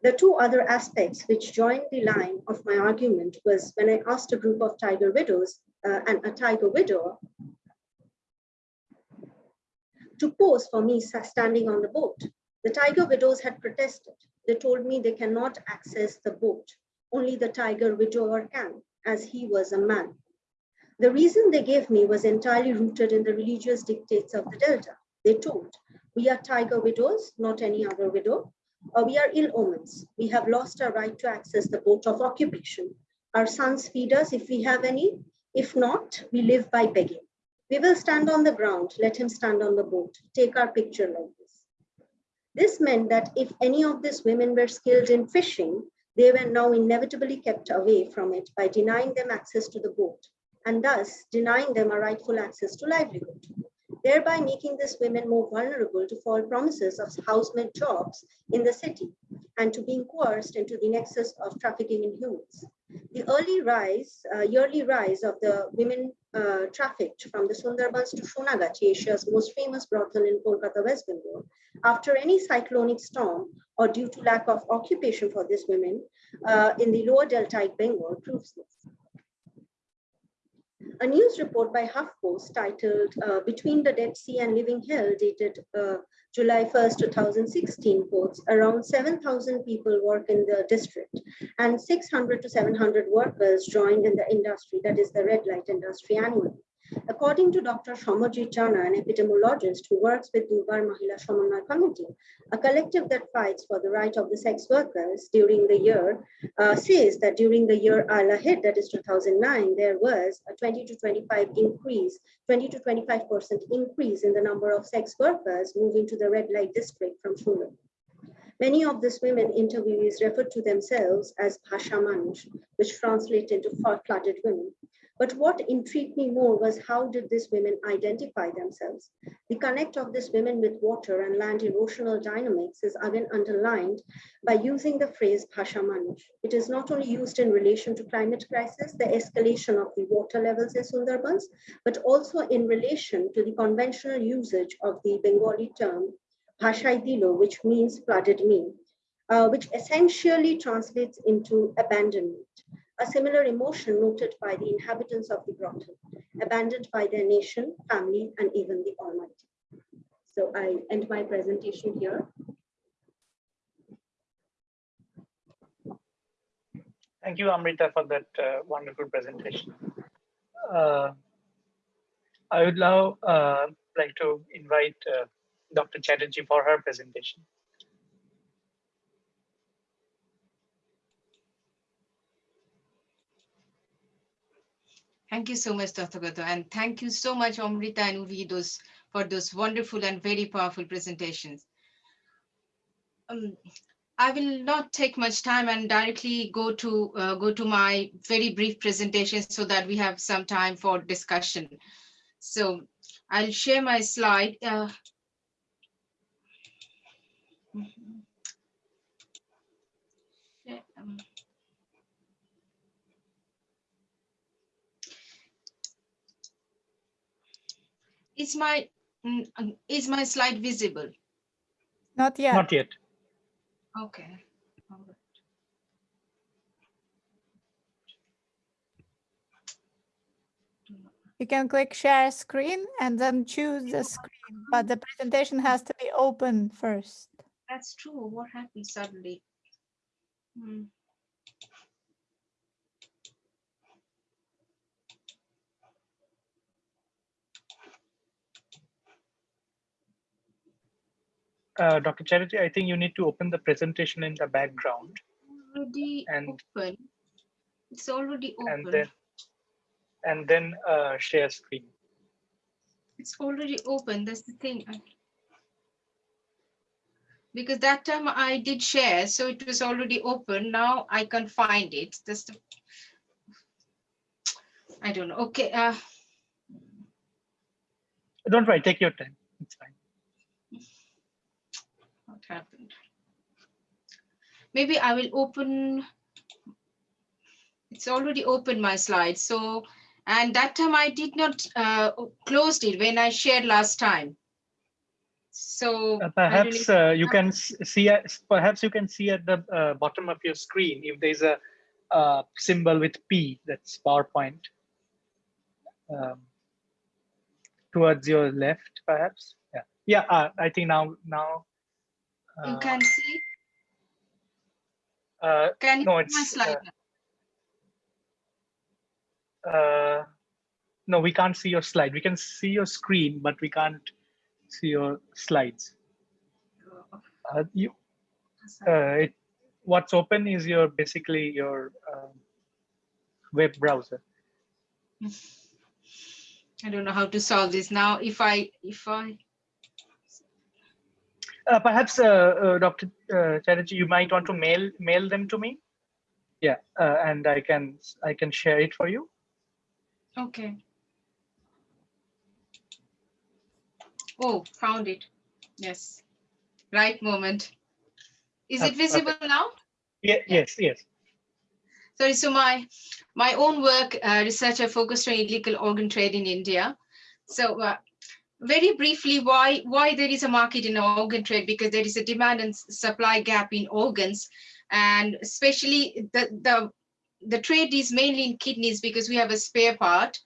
The two other aspects which joined the line of my argument was when I asked a group of tiger widows uh, and a tiger widower to pose for me standing on the boat. The tiger widows had protested. They told me they cannot access the boat. Only the tiger widower can, as he was a man. The reason they gave me was entirely rooted in the religious dictates of the Delta. They told, we are tiger widows, not any other widow. Or we are ill omens. We have lost our right to access the boat of occupation. Our sons feed us if we have any. If not, we live by begging. We will stand on the ground, let him stand on the boat, take our picture like this. This meant that if any of these women were skilled in fishing, they were now inevitably kept away from it by denying them access to the boat and thus denying them a rightful access to livelihood, thereby making these women more vulnerable to false promises of housemaid jobs in the city and to being coerced into the nexus of trafficking in humans. The early rise, uh, yearly rise of the women uh, trafficked from the Sundarbans to Sonagachi, Asia's most famous brothel in Kolkata, West Bengal, after any cyclonic storm or due to lack of occupation for these women uh, in the lower deltaic Bengal proves this. A news report by HuffPost titled uh, Between the Dead Sea and Living Hell dated uh, July 1st, 2016 quotes around 7,000 people work in the district and 600 to 700 workers joined in the industry, that is the red light industry annually. According to Dr. Smarajit Jana, an epidemiologist who works with Durbar Mahila Samanway Committee, a collective that fights for the right of the sex workers during the year, uh, says that during the year Aila hit, that is 2009, there was a 20 to 25 increase, 20 to 25% increase in the number of sex workers moving to the red light district from Shulun. Many of these women interviewees referred to themselves as Bhasha Manush, which translates into flooded women. But what intrigued me more was how did these women identify themselves? The connect of these women with water and land erosional dynamics is again underlined by using the phrase Bhasha Manush. It is not only used in relation to climate crisis, the escalation of the water levels in Sundarbans, but also in relation to the conventional usage of the Bengali term Bhashai Dilo, which means flooded me, uh, which essentially translates into abandonment a similar emotion noted by the inhabitants of the grotto, abandoned by their nation, family, and even the Almighty. So I end my presentation here. Thank you, Amrita, for that uh, wonderful presentation. Uh, I would now uh, like to invite uh, Dr. Chatterjee for her presentation. Thank you so much, Dr. Gato, and thank you so much, Amrita and Urvi, those, for those wonderful and very powerful presentations. Um, I will not take much time and directly go to uh, go to my very brief presentation so that we have some time for discussion. So I'll share my slide. Uh, Is my mm, um, is my slide visible? Not yet. Not yet. Okay. You can click share screen and then choose the screen, but the presentation has to be open first. That's true. What happened suddenly? Hmm. Uh, Dr. Chatterjee, I think you need to open the presentation in the background. Already and, open. It's already open. And then, and then uh, share screen. It's already open. That's the thing. Because that time I did share, so it was already open. Now I can find it. That's the. I don't know. Okay. Uh, don't worry. Take your time. It's fine happened. Maybe I will open, it's already open my slide. So, and that time I did not uh, closed it when I shared last time. So Uh, perhaps uh, you can see, at- perhaps you can see at the uh, bottom of your screen if there's a uh, symbol with P, that's PowerPoint. Um, towards your left, perhaps. Yeah, yeah. Uh, I think now, now. You uh, can see. Uh, Can you no, see my slide? uh, uh, no, we can't see your slide. We can see your screen, but we can't see your slides. Uh, you, uh, it, what's open is your basically your um, web browser. I don't know how to solve this now. If I, if I, Uh, perhaps, uh, uh, Dr. Uh, Chatterjee, you might want to mail mail them to me. Yeah, uh, and I can I can share it for you. okay. Oh, found it. Yes. Right moment. Is Uh, it visible now? Yeah, yes, yes. Sorry, so my my own work, uh, research, I focused on illegal organ trade in India. So uh, very briefly, why why there is a market in organ trade? Because there is a demand and supply gap in organs, and especially the the the trade is mainly in kidneys because we have a spare part,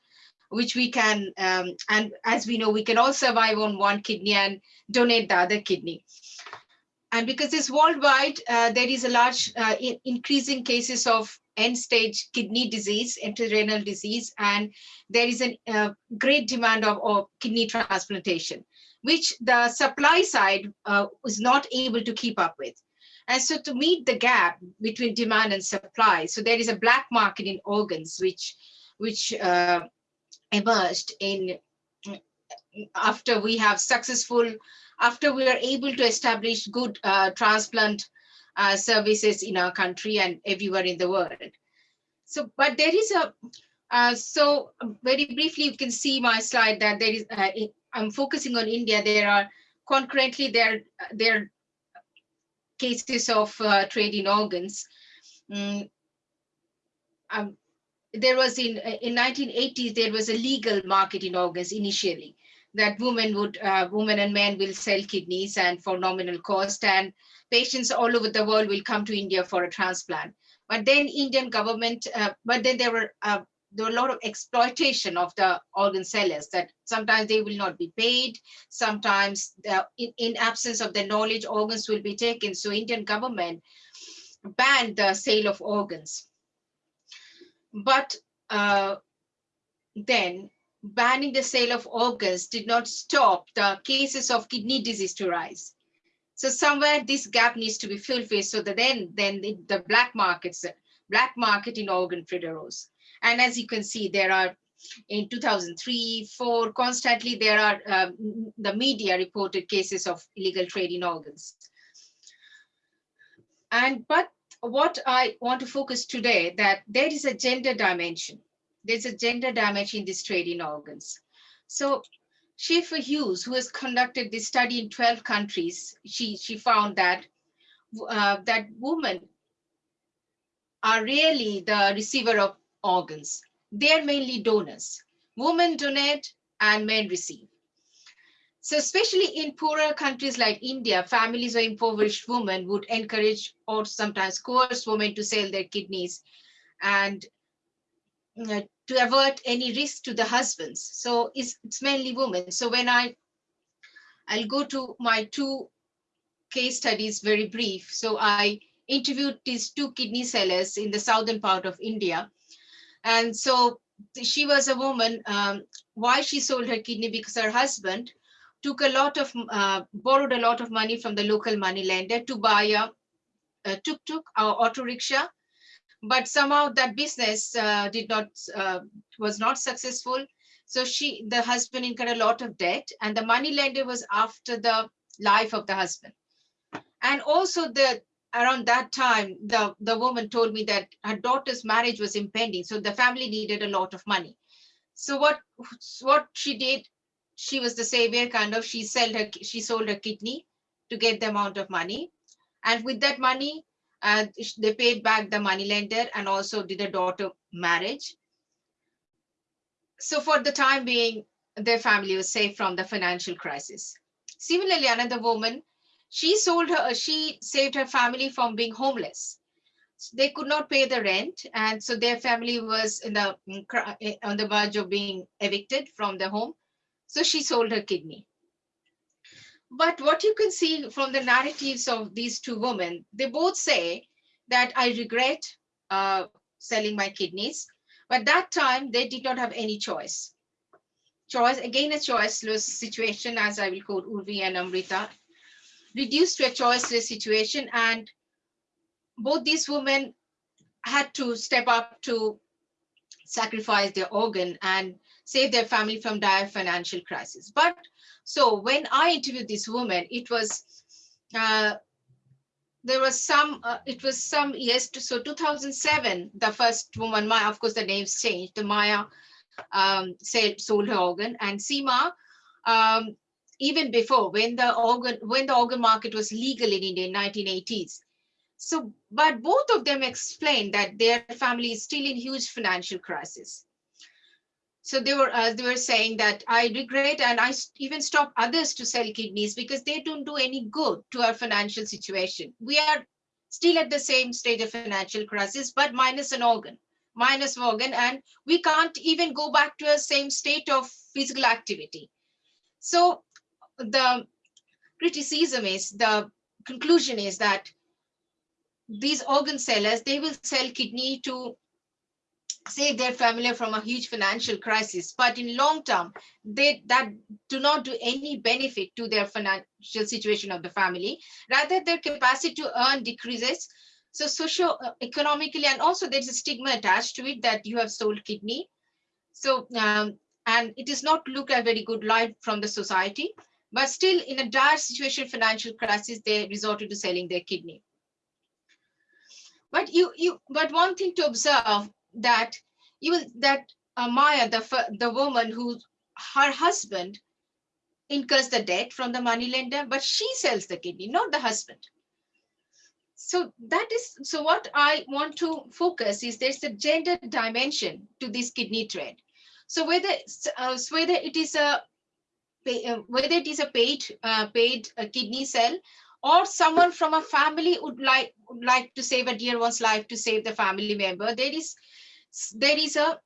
which we can um, and as we know, we can all survive on one kidney and donate the other kidney. And because it's worldwide, uh, there is a large uh, in- increasing cases of end-stage kidney disease, renal disease, and there is a uh, great demand of, of kidney transplantation, which the supply side uh, was not able to keep up with. And so to meet the gap between demand and supply, so there is a black market in organs, which, which uh, emerged in after we have successful, after we are able to establish good uh, transplant uh, services in our country and everywhere in the world. So, but there is a, uh, so very briefly, you can see my slide that there is, uh, I'm focusing on India. There are concurrently there, there are cases of uh, trade in organs. Mm, um, there was in, in 1980s, there was a legal market in organs initially that women would, uh, women and men will sell kidneys and for nominal cost and patients all over the world will come to India for a transplant. But then Indian government, uh, but then there were uh, there were a lot of exploitation of the organ sellers that sometimes they will not be paid, sometimes the, in, in absence of the knowledge, organs will be taken. So Indian government banned the sale of organs. But uh, then banning the sale of organs did not stop the cases of kidney disease to rise. So somewhere this gap needs to be filled with so that then, then the, the black markets, black market in organ arose. And as you can see, there are in 2003, four, constantly there are um, the media reported cases of illegal trade in organs. And but what I want to focus today that there is a gender dimension. There's a gender damage in this trade in organs. So Scheper-Hughes, who has conducted this study in 12 countries, she, she found that, uh, that women are really the receiver of organs. They're mainly donors. Women donate and men receive. So especially in poorer countries like India, families or impoverished women would encourage or sometimes coerce women to sell their kidneys and uh, to avert any risk to the husbands. So it's, it's mainly women. So when I, I'll go to my two case studies very brief. So I interviewed these two kidney sellers in the southern part of India. And so she was a woman, um, why she sold her kidney because her husband took a lot of, uh, borrowed a lot of money from the local money lender to buy a, a tuk-tuk or auto rickshaw but somehow that business uh, did not uh, was not successful. So she the husband incurred a lot of debt and the money lender was after the life of the husband. And also the around that time the the woman told me that her daughter's marriage was impending so the family needed a lot of money. So what what she did she was the savior kind of she sold her she sold her kidney to get the amount of money. And with that money uh, they paid back the money lender and also did a daughter marriage. So for the time being, their family was safe from the financial crisis. Similarly, another woman, she sold her, she saved her family from being homeless. They could not pay the rent, and so their family was in the on the verge of being evicted from the home. So she sold her kidney. But what you can see from the narratives of these two women, they both say that I regret uh, selling my kidneys, but that time they did not have any choice. Choice, again, a choiceless situation, as I will quote Urvi and Amrita, reduced to a choiceless situation. And both these women had to step up to sacrifice their organ and save their family from dire financial crisis. But so when I interviewed this woman, it was, uh, there was some, uh, it was some years, to, so 2007, the first woman, Maya, of course, the names changed, the Maya um, said, sold her organ and Seema, um, even before when the organ, when the organ market was legal in India in 1980s. So, but both of them explained that their family is still in huge financial crisis so they were uh, they were saying that I regret and I even stop others to sell kidneys because they don't do any good to our financial situation. We are still at the same stage of financial crisis, but minus an organ, minus organ, and we can't even go back to a same state of physical activity. So the criticism is the conclusion is that these organ sellers, they will sell kidney to save their family from a huge financial crisis, but in long term, they that do not do any benefit to their financial situation of the family. Rather, their capacity to earn decreases. So socio-economically, and also there's a stigma attached to it that you have sold kidney. So, um, and it is not looked at very good light from the society, but still in a dire situation, financial crisis, they resorted to selling their kidney. But you, you, but one thing to observe that even that uh, Maya, the, the woman who her husband incurs the debt from the money lender, but she sells the kidney, not the husband. So that is, so what I want to focus is there's a gender dimension to this kidney trade. So whether, uh, whether it is a, uh, whether it is a paid, uh, paid uh, kidney sale or someone from a family would like, would like to save a dear one's life to save the family member, there is there is a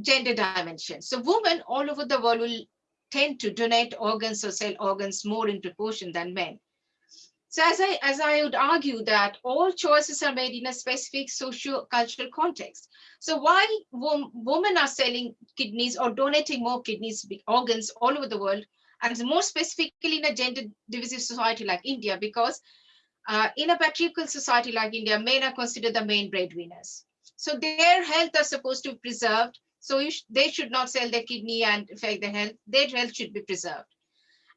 gender dimension. So women all over the world will tend to donate organs or sell organs more in proportion than men. So as I, as I would argue that all choices are made in a specific socio-cultural context. So why women are selling kidneys or donating more kidneys, organs all over the world, and more specifically in a gender divisive society like India, because uh, in a patriarchal society like India, men are considered the main breadwinners. So their health are supposed to be preserved. So sh they should not sell their kidney and affect their health. Their health should be preserved.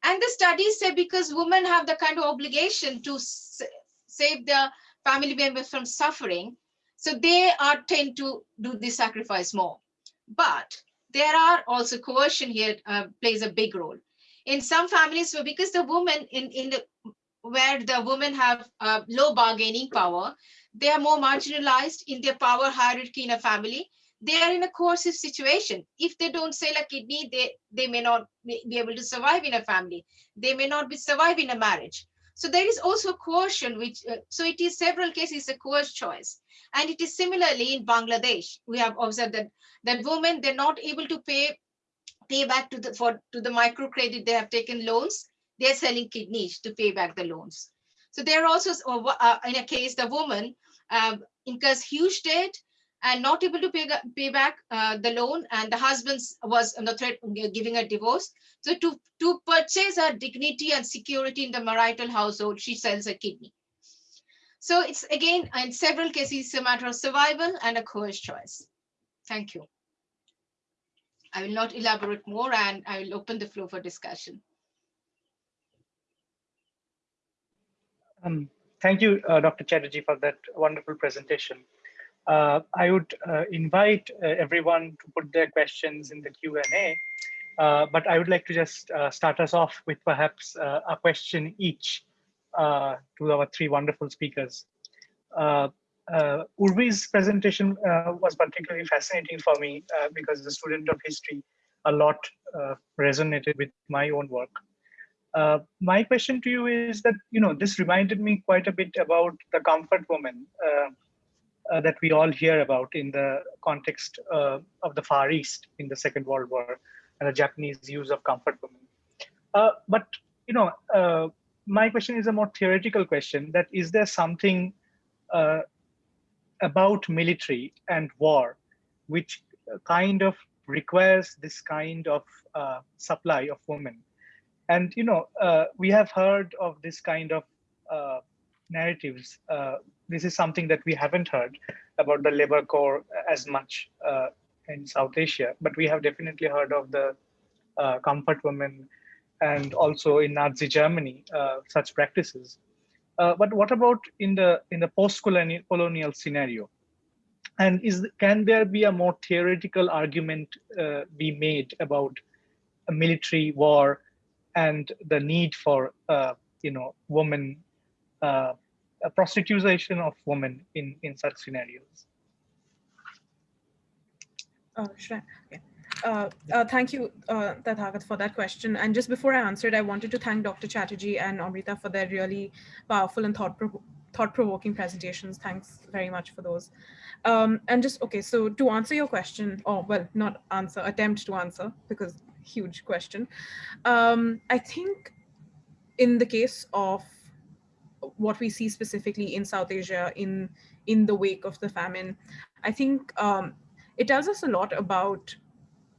And the studies say because women have the kind of obligation to save their family members from suffering, so they are tend to do the sacrifice more. But there are also coercion here uh, plays a big role. In some families, so because the woman in, in the where the women have uh, low bargaining power, they are more marginalized in their power hierarchy in a family. They are in a coercive situation. If they don't sell a kidney, they, they may not be able to survive in a family. They may not be survive in a marriage. So there is also coercion, which uh, so it is several cases a coerced choice. And it is similarly in Bangladesh. We have observed that that women they're not able to pay pay back to the for to the microcredit they have taken loans. They're selling kidneys to pay back the loans. So there are also, uh, uh, in a case, the woman um, incurs huge debt and not able to pay, pay back uh, the loan and the husband was on the threat giving a divorce. So to, to purchase her dignity and security in the marital household, she sells a kidney. So it's again, in several cases, a matter of survival and a coerced choice. Thank you. I will not elaborate more and I will open the floor for discussion. Um, thank you, uh, Dr. Chatterjee, for that wonderful presentation. Uh, I would uh, invite uh, everyone to put their questions in the Q&A, uh, but I would like to just uh, start us off with perhaps a question each to our three wonderful speakers. Urvi's presentation was particularly fascinating for me because as a student of history, a lot resonated with my own work. Uh, my question to you is that, you know, this reminded me quite a bit about the comfort woman uh, uh, that we all hear about in the context uh, of the Far East in the Second World War and the Japanese use of comfort women. Uh, but, you know, uh, my question is a more theoretical question that is there something about military and war which kind of requires this kind of supply of women and you know uh, we have heard of this kind of uh, narratives. Uh, this is something that we haven't heard about the labor corps as much uh, in south asia but we have definitely heard of the uh, comfort women and also in nazi germany uh, such practices. But what about in the in the post-colonial colonial scenario? And is can there be a more theoretical argument be made about a military war and the need for uh, you know women uh, prostitution of women in in such scenarios oh sure okay. Uh, uh, thank you, uh, Tathagat, for that question. And just before I answered, I wanted to thank Dr. Chatterjee and Amrita for their really powerful and thought-provoking thought provoking presentations. Thanks very much for those. Um, and just, okay, so to answer your question, or well, not answer, attempt to answer, because huge question. Um, I think in the case of what we see specifically in South Asia in, in the wake of the famine, I think um, it tells us a lot about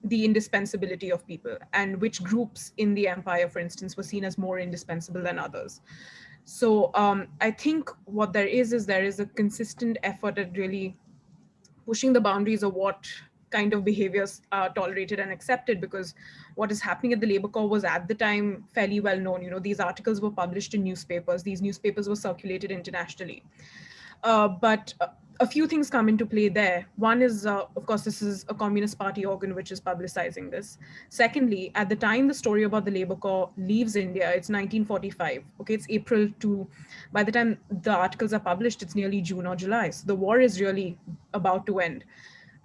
the indispensability of people and which groups in the empire, for instance, were seen as more indispensable than others. So um, I think what there is, is there is a consistent effort at really pushing the boundaries of what kind of behaviors are tolerated and accepted because what is happening at the labor corps was at the time fairly well known you know these articles were published in newspapers these newspapers were circulated internationally uh, but a few things come into play there. One is, uh, of course, this is a Communist Party organ which is publicizing this. Secondly, at the time the story about the Labor Corps leaves India, it's 1945. Okay, it's April to, by the time the articles are published, it's nearly June or July. So the war is really about to end.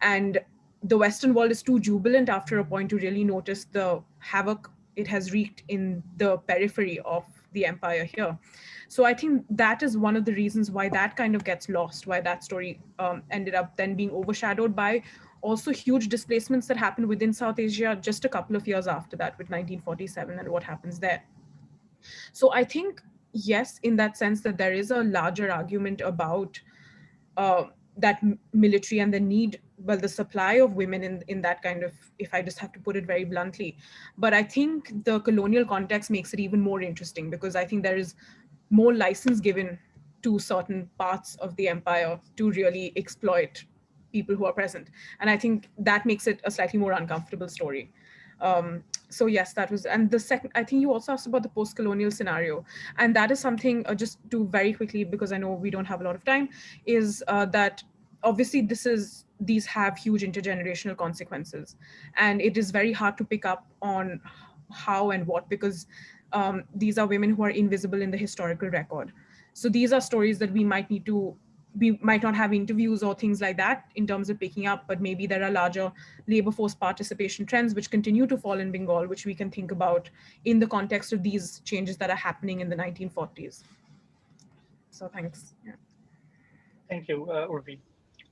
And the Western world is too jubilant after a point to really notice the havoc it has wreaked in the periphery of the empire here. So I think that is one of the reasons why that kind of gets lost, why that story um, ended up then being overshadowed by also huge displacements that happened within South Asia just a couple of years after that with 1947 and what happens there. So I think, yes, in that sense that there is a larger argument about uh, that military and the need well the supply of women in in that kind of if i just have to put it very bluntly. But i think the colonial context makes it even more interesting because i think there is more license given to certain parts of the empire to really exploit people who are present. And i think that makes it a slightly more uncomfortable story. Um, so yes, that was, and the second, I think you also asked about the post-colonial scenario. And that is something, uh, just to very quickly, because I know we don't have a lot of time, is uh, that obviously this is, these have huge intergenerational consequences. And it is very hard to pick up on how and what, because um, these are women who are invisible in the historical record. So these are stories that we might need to we might not have interviews or things like that in terms of picking up, but maybe there are larger labor force participation trends which continue to fall in Bengal, which we can think about in the context of these changes that are happening in the 1940s. So thanks. Yeah. Thank you, uh, Urvi.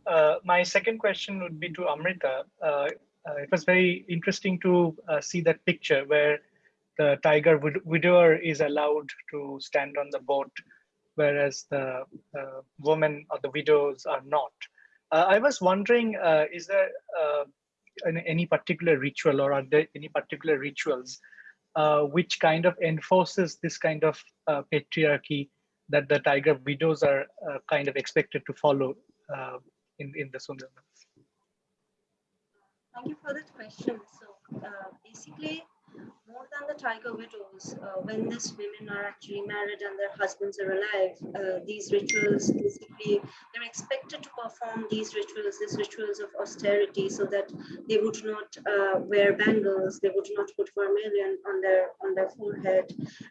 Uh, my second question would be to Amrita. Uh, uh it was very interesting to uh, see that picture where the tiger widower is allowed to stand on the boat whereas the uh, women or the widows are not. Uh, I was wondering, uh, is there uh, any particular ritual or are there any particular rituals uh, which kind of enforces this kind of uh, patriarchy that the tiger widows are kind of expected to follow in, in the Sundarbans? Thank you for that question. So basically, more than the tiger widows, uh, when these women are actually married and their husbands are alive, uh, these rituals basically they're expected to perform these rituals, these rituals of austerity, so that they would not uh, wear bangles, they would not put vermilion on their on their forehead,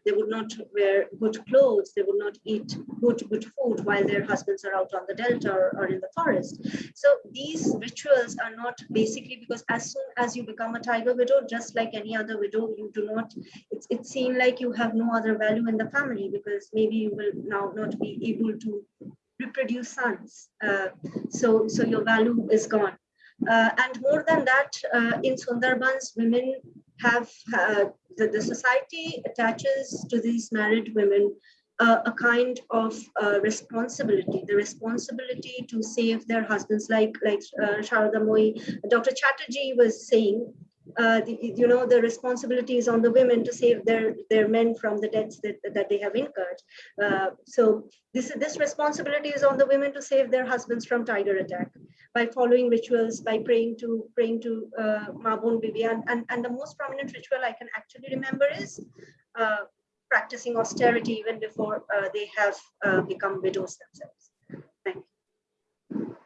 they would not wear good clothes, they would not eat good good food while their husbands are out on the delta or, or in the forest. So these rituals are not basically because as soon as you become a tiger widow, just like any other widow widow, you do not, it's, it's seen like you have no other value in the family because maybe you will now not be able to reproduce sons. Uh, so, so your value is gone. Uh, and more than that, uh, in Sundarbans, women have, uh, the, the society attaches to these married women uh, a kind of uh, responsibility, the responsibility to save their husbands, like like uh, Sharada Dr. Chatterjee was saying, uh, the, you know, the responsibility is on the women to save their their men from the debts that, that they have incurred. Uh, so this this responsibility is on the women to save their husbands from tiger attack by following rituals, by praying to praying to uh, Mabon Bibi, and, and and the most prominent ritual I can actually remember is. Uh, practicing austerity even before uh, they have uh, become widows themselves. Thank you.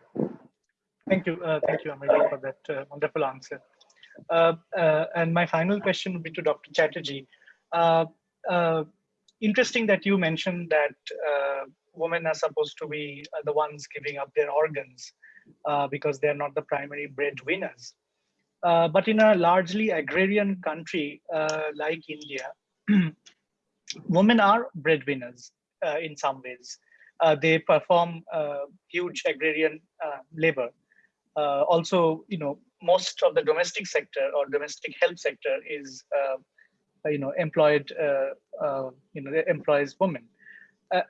Thank you. Thank you, Amrita, for that wonderful answer. Uh, uh, and my final question would be to Dr. Chatterjee. interesting that you mentioned that women are supposed to be the ones giving up their organs because they're not the primary breadwinners. but in a largely agrarian country like India, women are breadwinners uh, in some ways. Uh, they perform uh, huge agrarian uh, labor. Uh, also, you know, most of the domestic sector or domestic health sector is, uh, you know, employed, you know, employs women.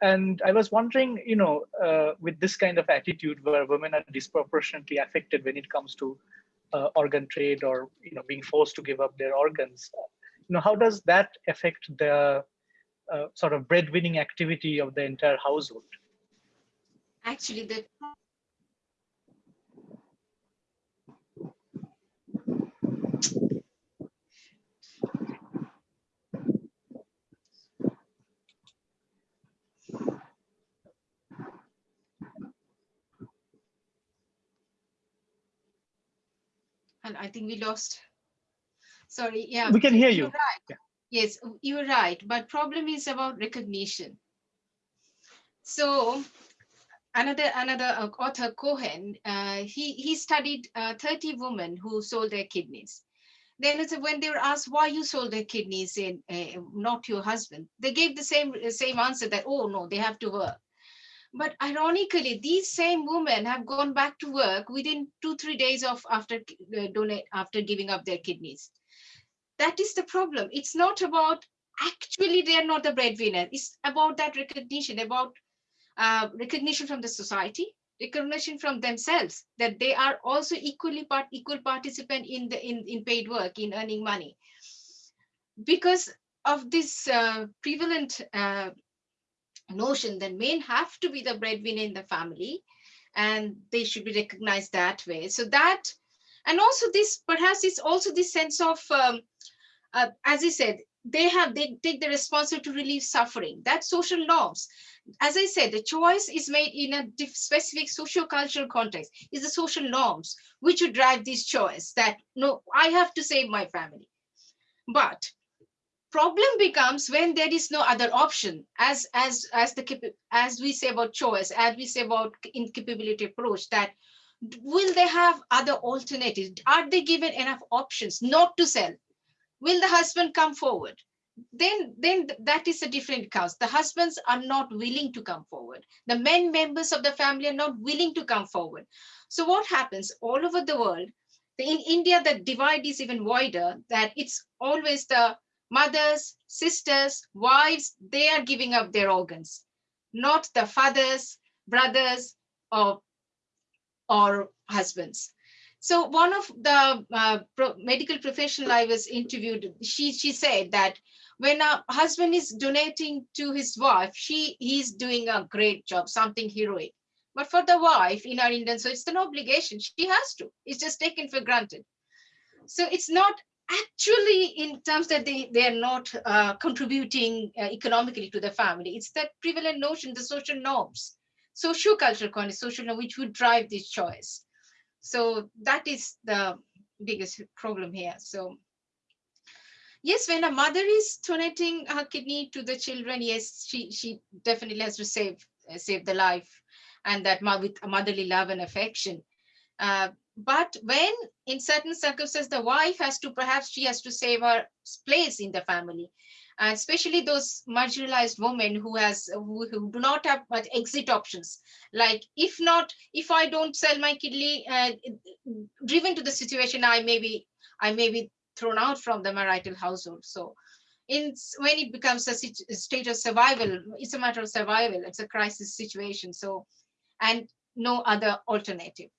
and I was wondering, you know, with this kind of attitude where women are disproportionately affected when it comes to organ trade or, you know, being forced to give up their organs, you know, how does that affect the uh, sort of breadwinning activity of the entire household? Actually, the and I think we lost. Sorry, yeah. We can hear you. Right. Yeah. Yes, you're right. But problem is about recognition. So another another uh, author Cohen, uh, he he studied uh, 30 women who sold their kidneys. Then when they were asked why you sold their kidneys and uh, not your husband, they gave the same same answer that oh no, they have to work. But ironically, these same women have gone back to work within two three days of after uh, donate after giving up their kidneys that is the problem. It's not about actually they're not the breadwinner. It's about that recognition, about uh, recognition from the society, recognition from themselves that they are also equally part equal participant in the in, in paid work in earning money. Because of this uh, prevalent uh, notion that men have to be the breadwinner in the family and they should be recognized that way. So that and also this perhaps it's also this sense of um, uh, as I said, they have they take the responsibility to relieve suffering. That's social norms. As I said, the choice is made in a specific socio-cultural context. Is the social norms which would drive this choice that no, I have to save my family. But problem becomes when there is no other option. As as as the as we say about choice as we say about incapability approach that will they have other alternatives? Are they given enough options? Not to sell. Will the husband come forward? Then then that is a different cause. The husbands are not willing to come forward. The men members of the family are not willing to come forward. So what happens all over the world in india the divide is even wider that it's always the mothers sisters wives they are giving up their organs not the fathers brothers or or husbands so one of the uh, pro medical professional I was interviewed, she, she said that when a husband is donating to his wife, she he's doing a great job, something heroic. But for the wife in our Indian, so it's an obligation. She has to. It's just taken for granted. So it's not actually in terms that they, they are not uh, contributing uh, economically to the family. It's that prevalent notion, the social norms, social cultural context, social norm, which would drive this choice. So that is the biggest problem here. So yes, when a mother is donating her kidney to the children, yes, she, she definitely has to save, uh, save the life and that with a motherly love and affection. Uh, but when in certain circumstances, the wife has to, perhaps she has to save her place in the family, and especially those marginalized women who has who, who, do not have much exit options. Like if not, if I don't sell my kidney, uh, driven to the situation, I may be, I may be thrown out from the marital household. So in when it becomes a state of survival, it's a matter of survival. It's a crisis situation. So, and no other alternative.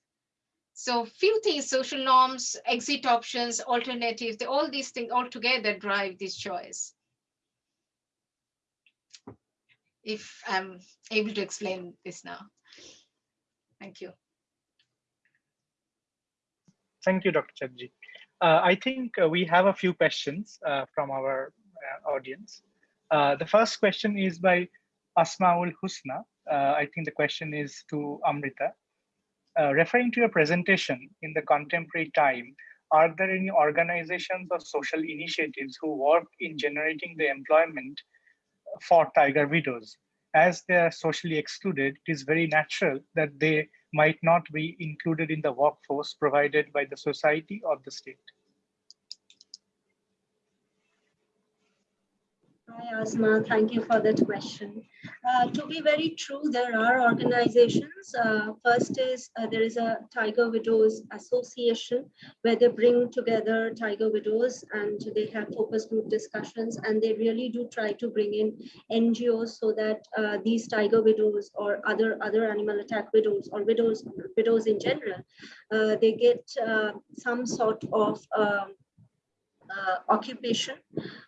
So few things, social norms, exit options, alternatives, all these things all together drive this choice. If I'm able to explain this now. Thank you. Thank you, Dr. Chatterjee. Uh, I think uh, we have a few questions uh, from our uh, audience. Uh, the first question is by Asmaul Husna. Uh, I think the question is to Amrita. Uh, referring to your presentation in the contemporary time, are there any organizations or social initiatives who work in generating the employment for tiger widows? As they are socially excluded, it is very natural that they might not be included in the workforce provided by the society or the state. Hi, Asma. Thank you for that question. Uh, to be very true, there are organizations. Uh, first is uh, there is a Tiger Widows Association where they bring together Tiger Widows and they have focus group discussions and they really do try to bring in NGOs so that uh, these Tiger Widows or other other animal attack widows or widows widows in general, uh, they get uh, some sort of um, occupation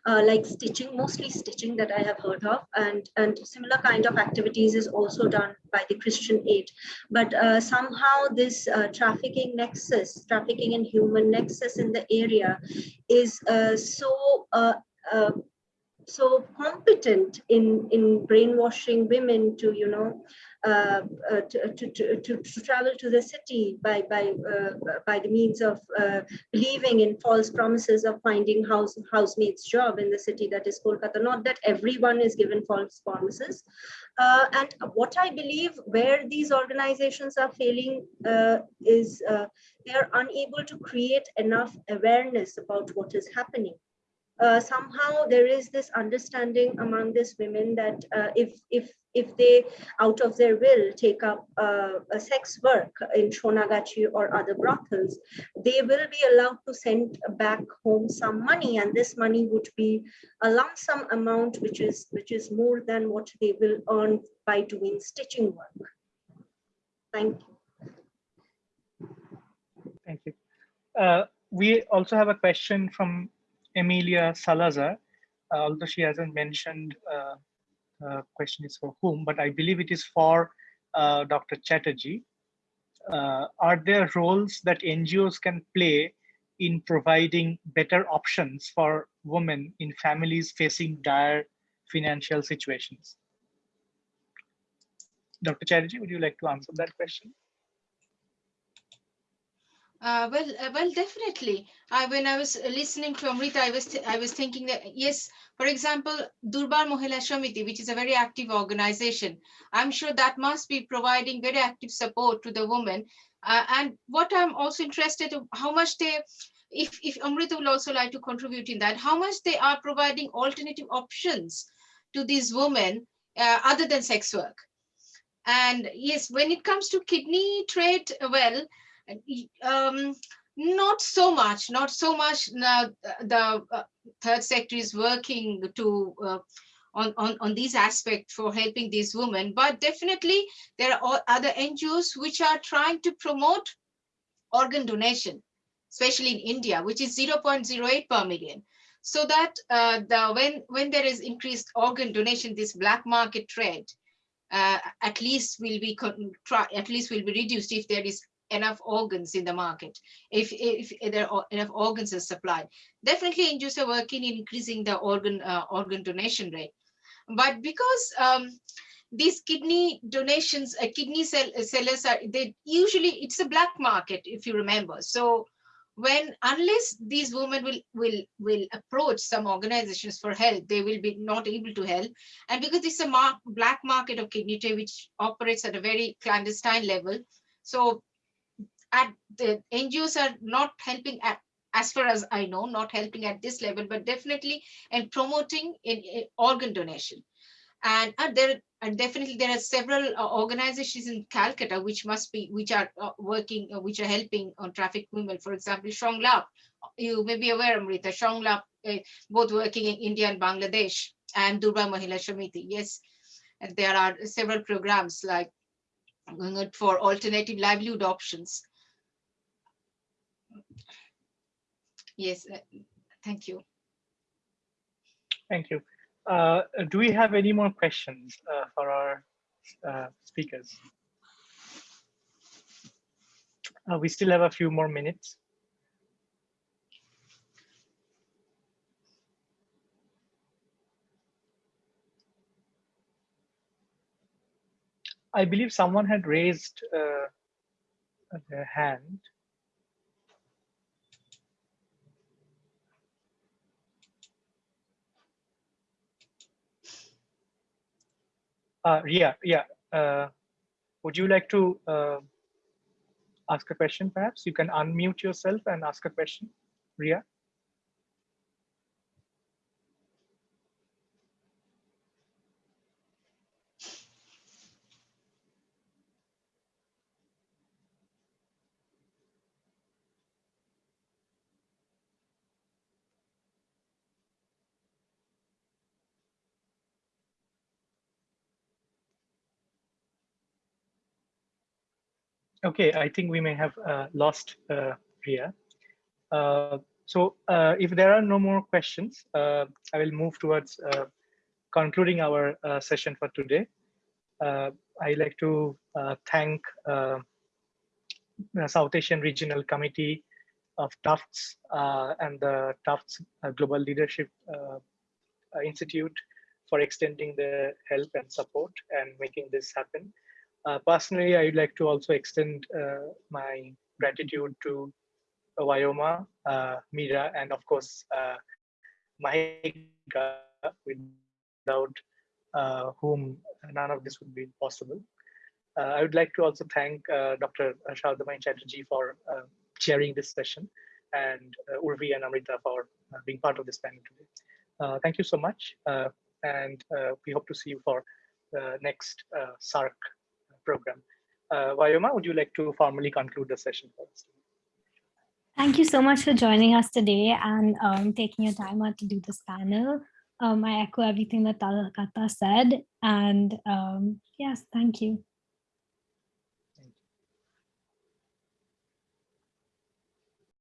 uh, like stitching, mostly stitching that I have heard of, and, and similar kind of activities is also done by the Christian Aid. But uh, somehow this uh, trafficking nexus, trafficking in human nexus in the area is uh, so uh, so competent in in brainwashing women to you know uh, uh, to, to, to, to, travel to the city by, by, uh, by the means of believing in false promises of finding house housemaid's job in the city that is Kolkata. Not that everyone is given false promises. and what I believe where these organizations are failing is they are unable to create enough awareness about what is happening. Uh, somehow there is this understanding among these women that uh, if if if they out of their will take up uh, a sex work in Shonagachi or other brothels, they will be allowed to send back home some money and this money would be a lump sum amount which is which is more than what they will earn by doing stitching work. Thank you. Thank you. Uh, we also have a question from Emilia Salazar, uh, although she hasn't mentioned uh, question is for whom, but I believe it is for uh, Dr. Chatterjee. Uh, are there roles that NGOs can play in providing better options for women in families facing dire financial situations? Dr. Chatterjee, would you like to answer that question? Uh, well, uh, well, definitely. I, when I was listening to Amrita, I was I was thinking that yes, for example, Durbar Mohila Shamiti, which is a very active organization, I'm sure that must be providing very active support to the women. Uh, and what I'm also interested in, how much they, if if Amrita will also like to contribute in that, how much they are providing alternative options to these women uh, other than sex work. And yes, when it comes to kidney trade, well um, not so much, not so much now the uh, third sector is working to uh, on, on, on these aspects for helping these women, but definitely there are other NGOs which are trying to promote organ donation, especially in India, which is 0.08 per million. So that uh, the when when there is increased organ donation, this black market trade uh, at least will be try, at least will be reduced if there is enough organs in the market, if, if, there are enough organs are supplied. Definitely NGOs are working in increasing the organ, uh, organ donation rate. But because um, these kidney donations, uh, kidney sell, uh, sellers are, they usually, it's a black market, if you remember. So when, unless these women will, will, will approach some organizations for help, they will be not able to help. And because it's a black market of kidney which operates at a very clandestine level, so at the NGOs are not helping at as far as I know, not helping at this level, but definitely and promoting in, in organ donation. And uh, there and definitely there are several uh, organizations in Calcutta which must be which are uh, working uh, which are helping on trafficked women. For example, Shonglap, you may be aware, Amrita, Shonglap, uh, both working in India and Bangladesh, and Durga Mahila Shamiti. Yes, and there are several programs like for alternative livelihood options. Yes, uh, thank you. Thank you. Uh, do we have any more questions uh, for our uh, speakers? Uh, we still have a few more minutes. I believe someone had raised uh, their hand. Uh, Ria, yeah. Uh, would you like to uh, ask a question, perhaps? You can unmute yourself and ask a question, Ria. Okay, I think we may have uh, lost uh, Ria. Uh, so uh, if there are no more questions, uh, I will move towards uh, concluding our session for today. I'd like to thank the South Asian Regional Committee of Tufts and the Tufts Global Leadership Institute for extending the help and support and making this happen. Uh, personally, I'd like to also extend uh, my gratitude to uh, Vyoma, uh, Mira, and of course, uh, Mahika, without uh, whom none of this would be possible. Uh, I would like to also thank Dr. Shardamai Chatterjee for chairing this session and Urvi and Amrita for being part of this panel today. thank you so much. and we hope to see you for the next SARC program. Uh, Vyoma, would you like to formally conclude the session? Thank you so much for joining us today and um, taking your time out to do this panel. Um, I echo everything that Talakata said. And um, yes, thank you.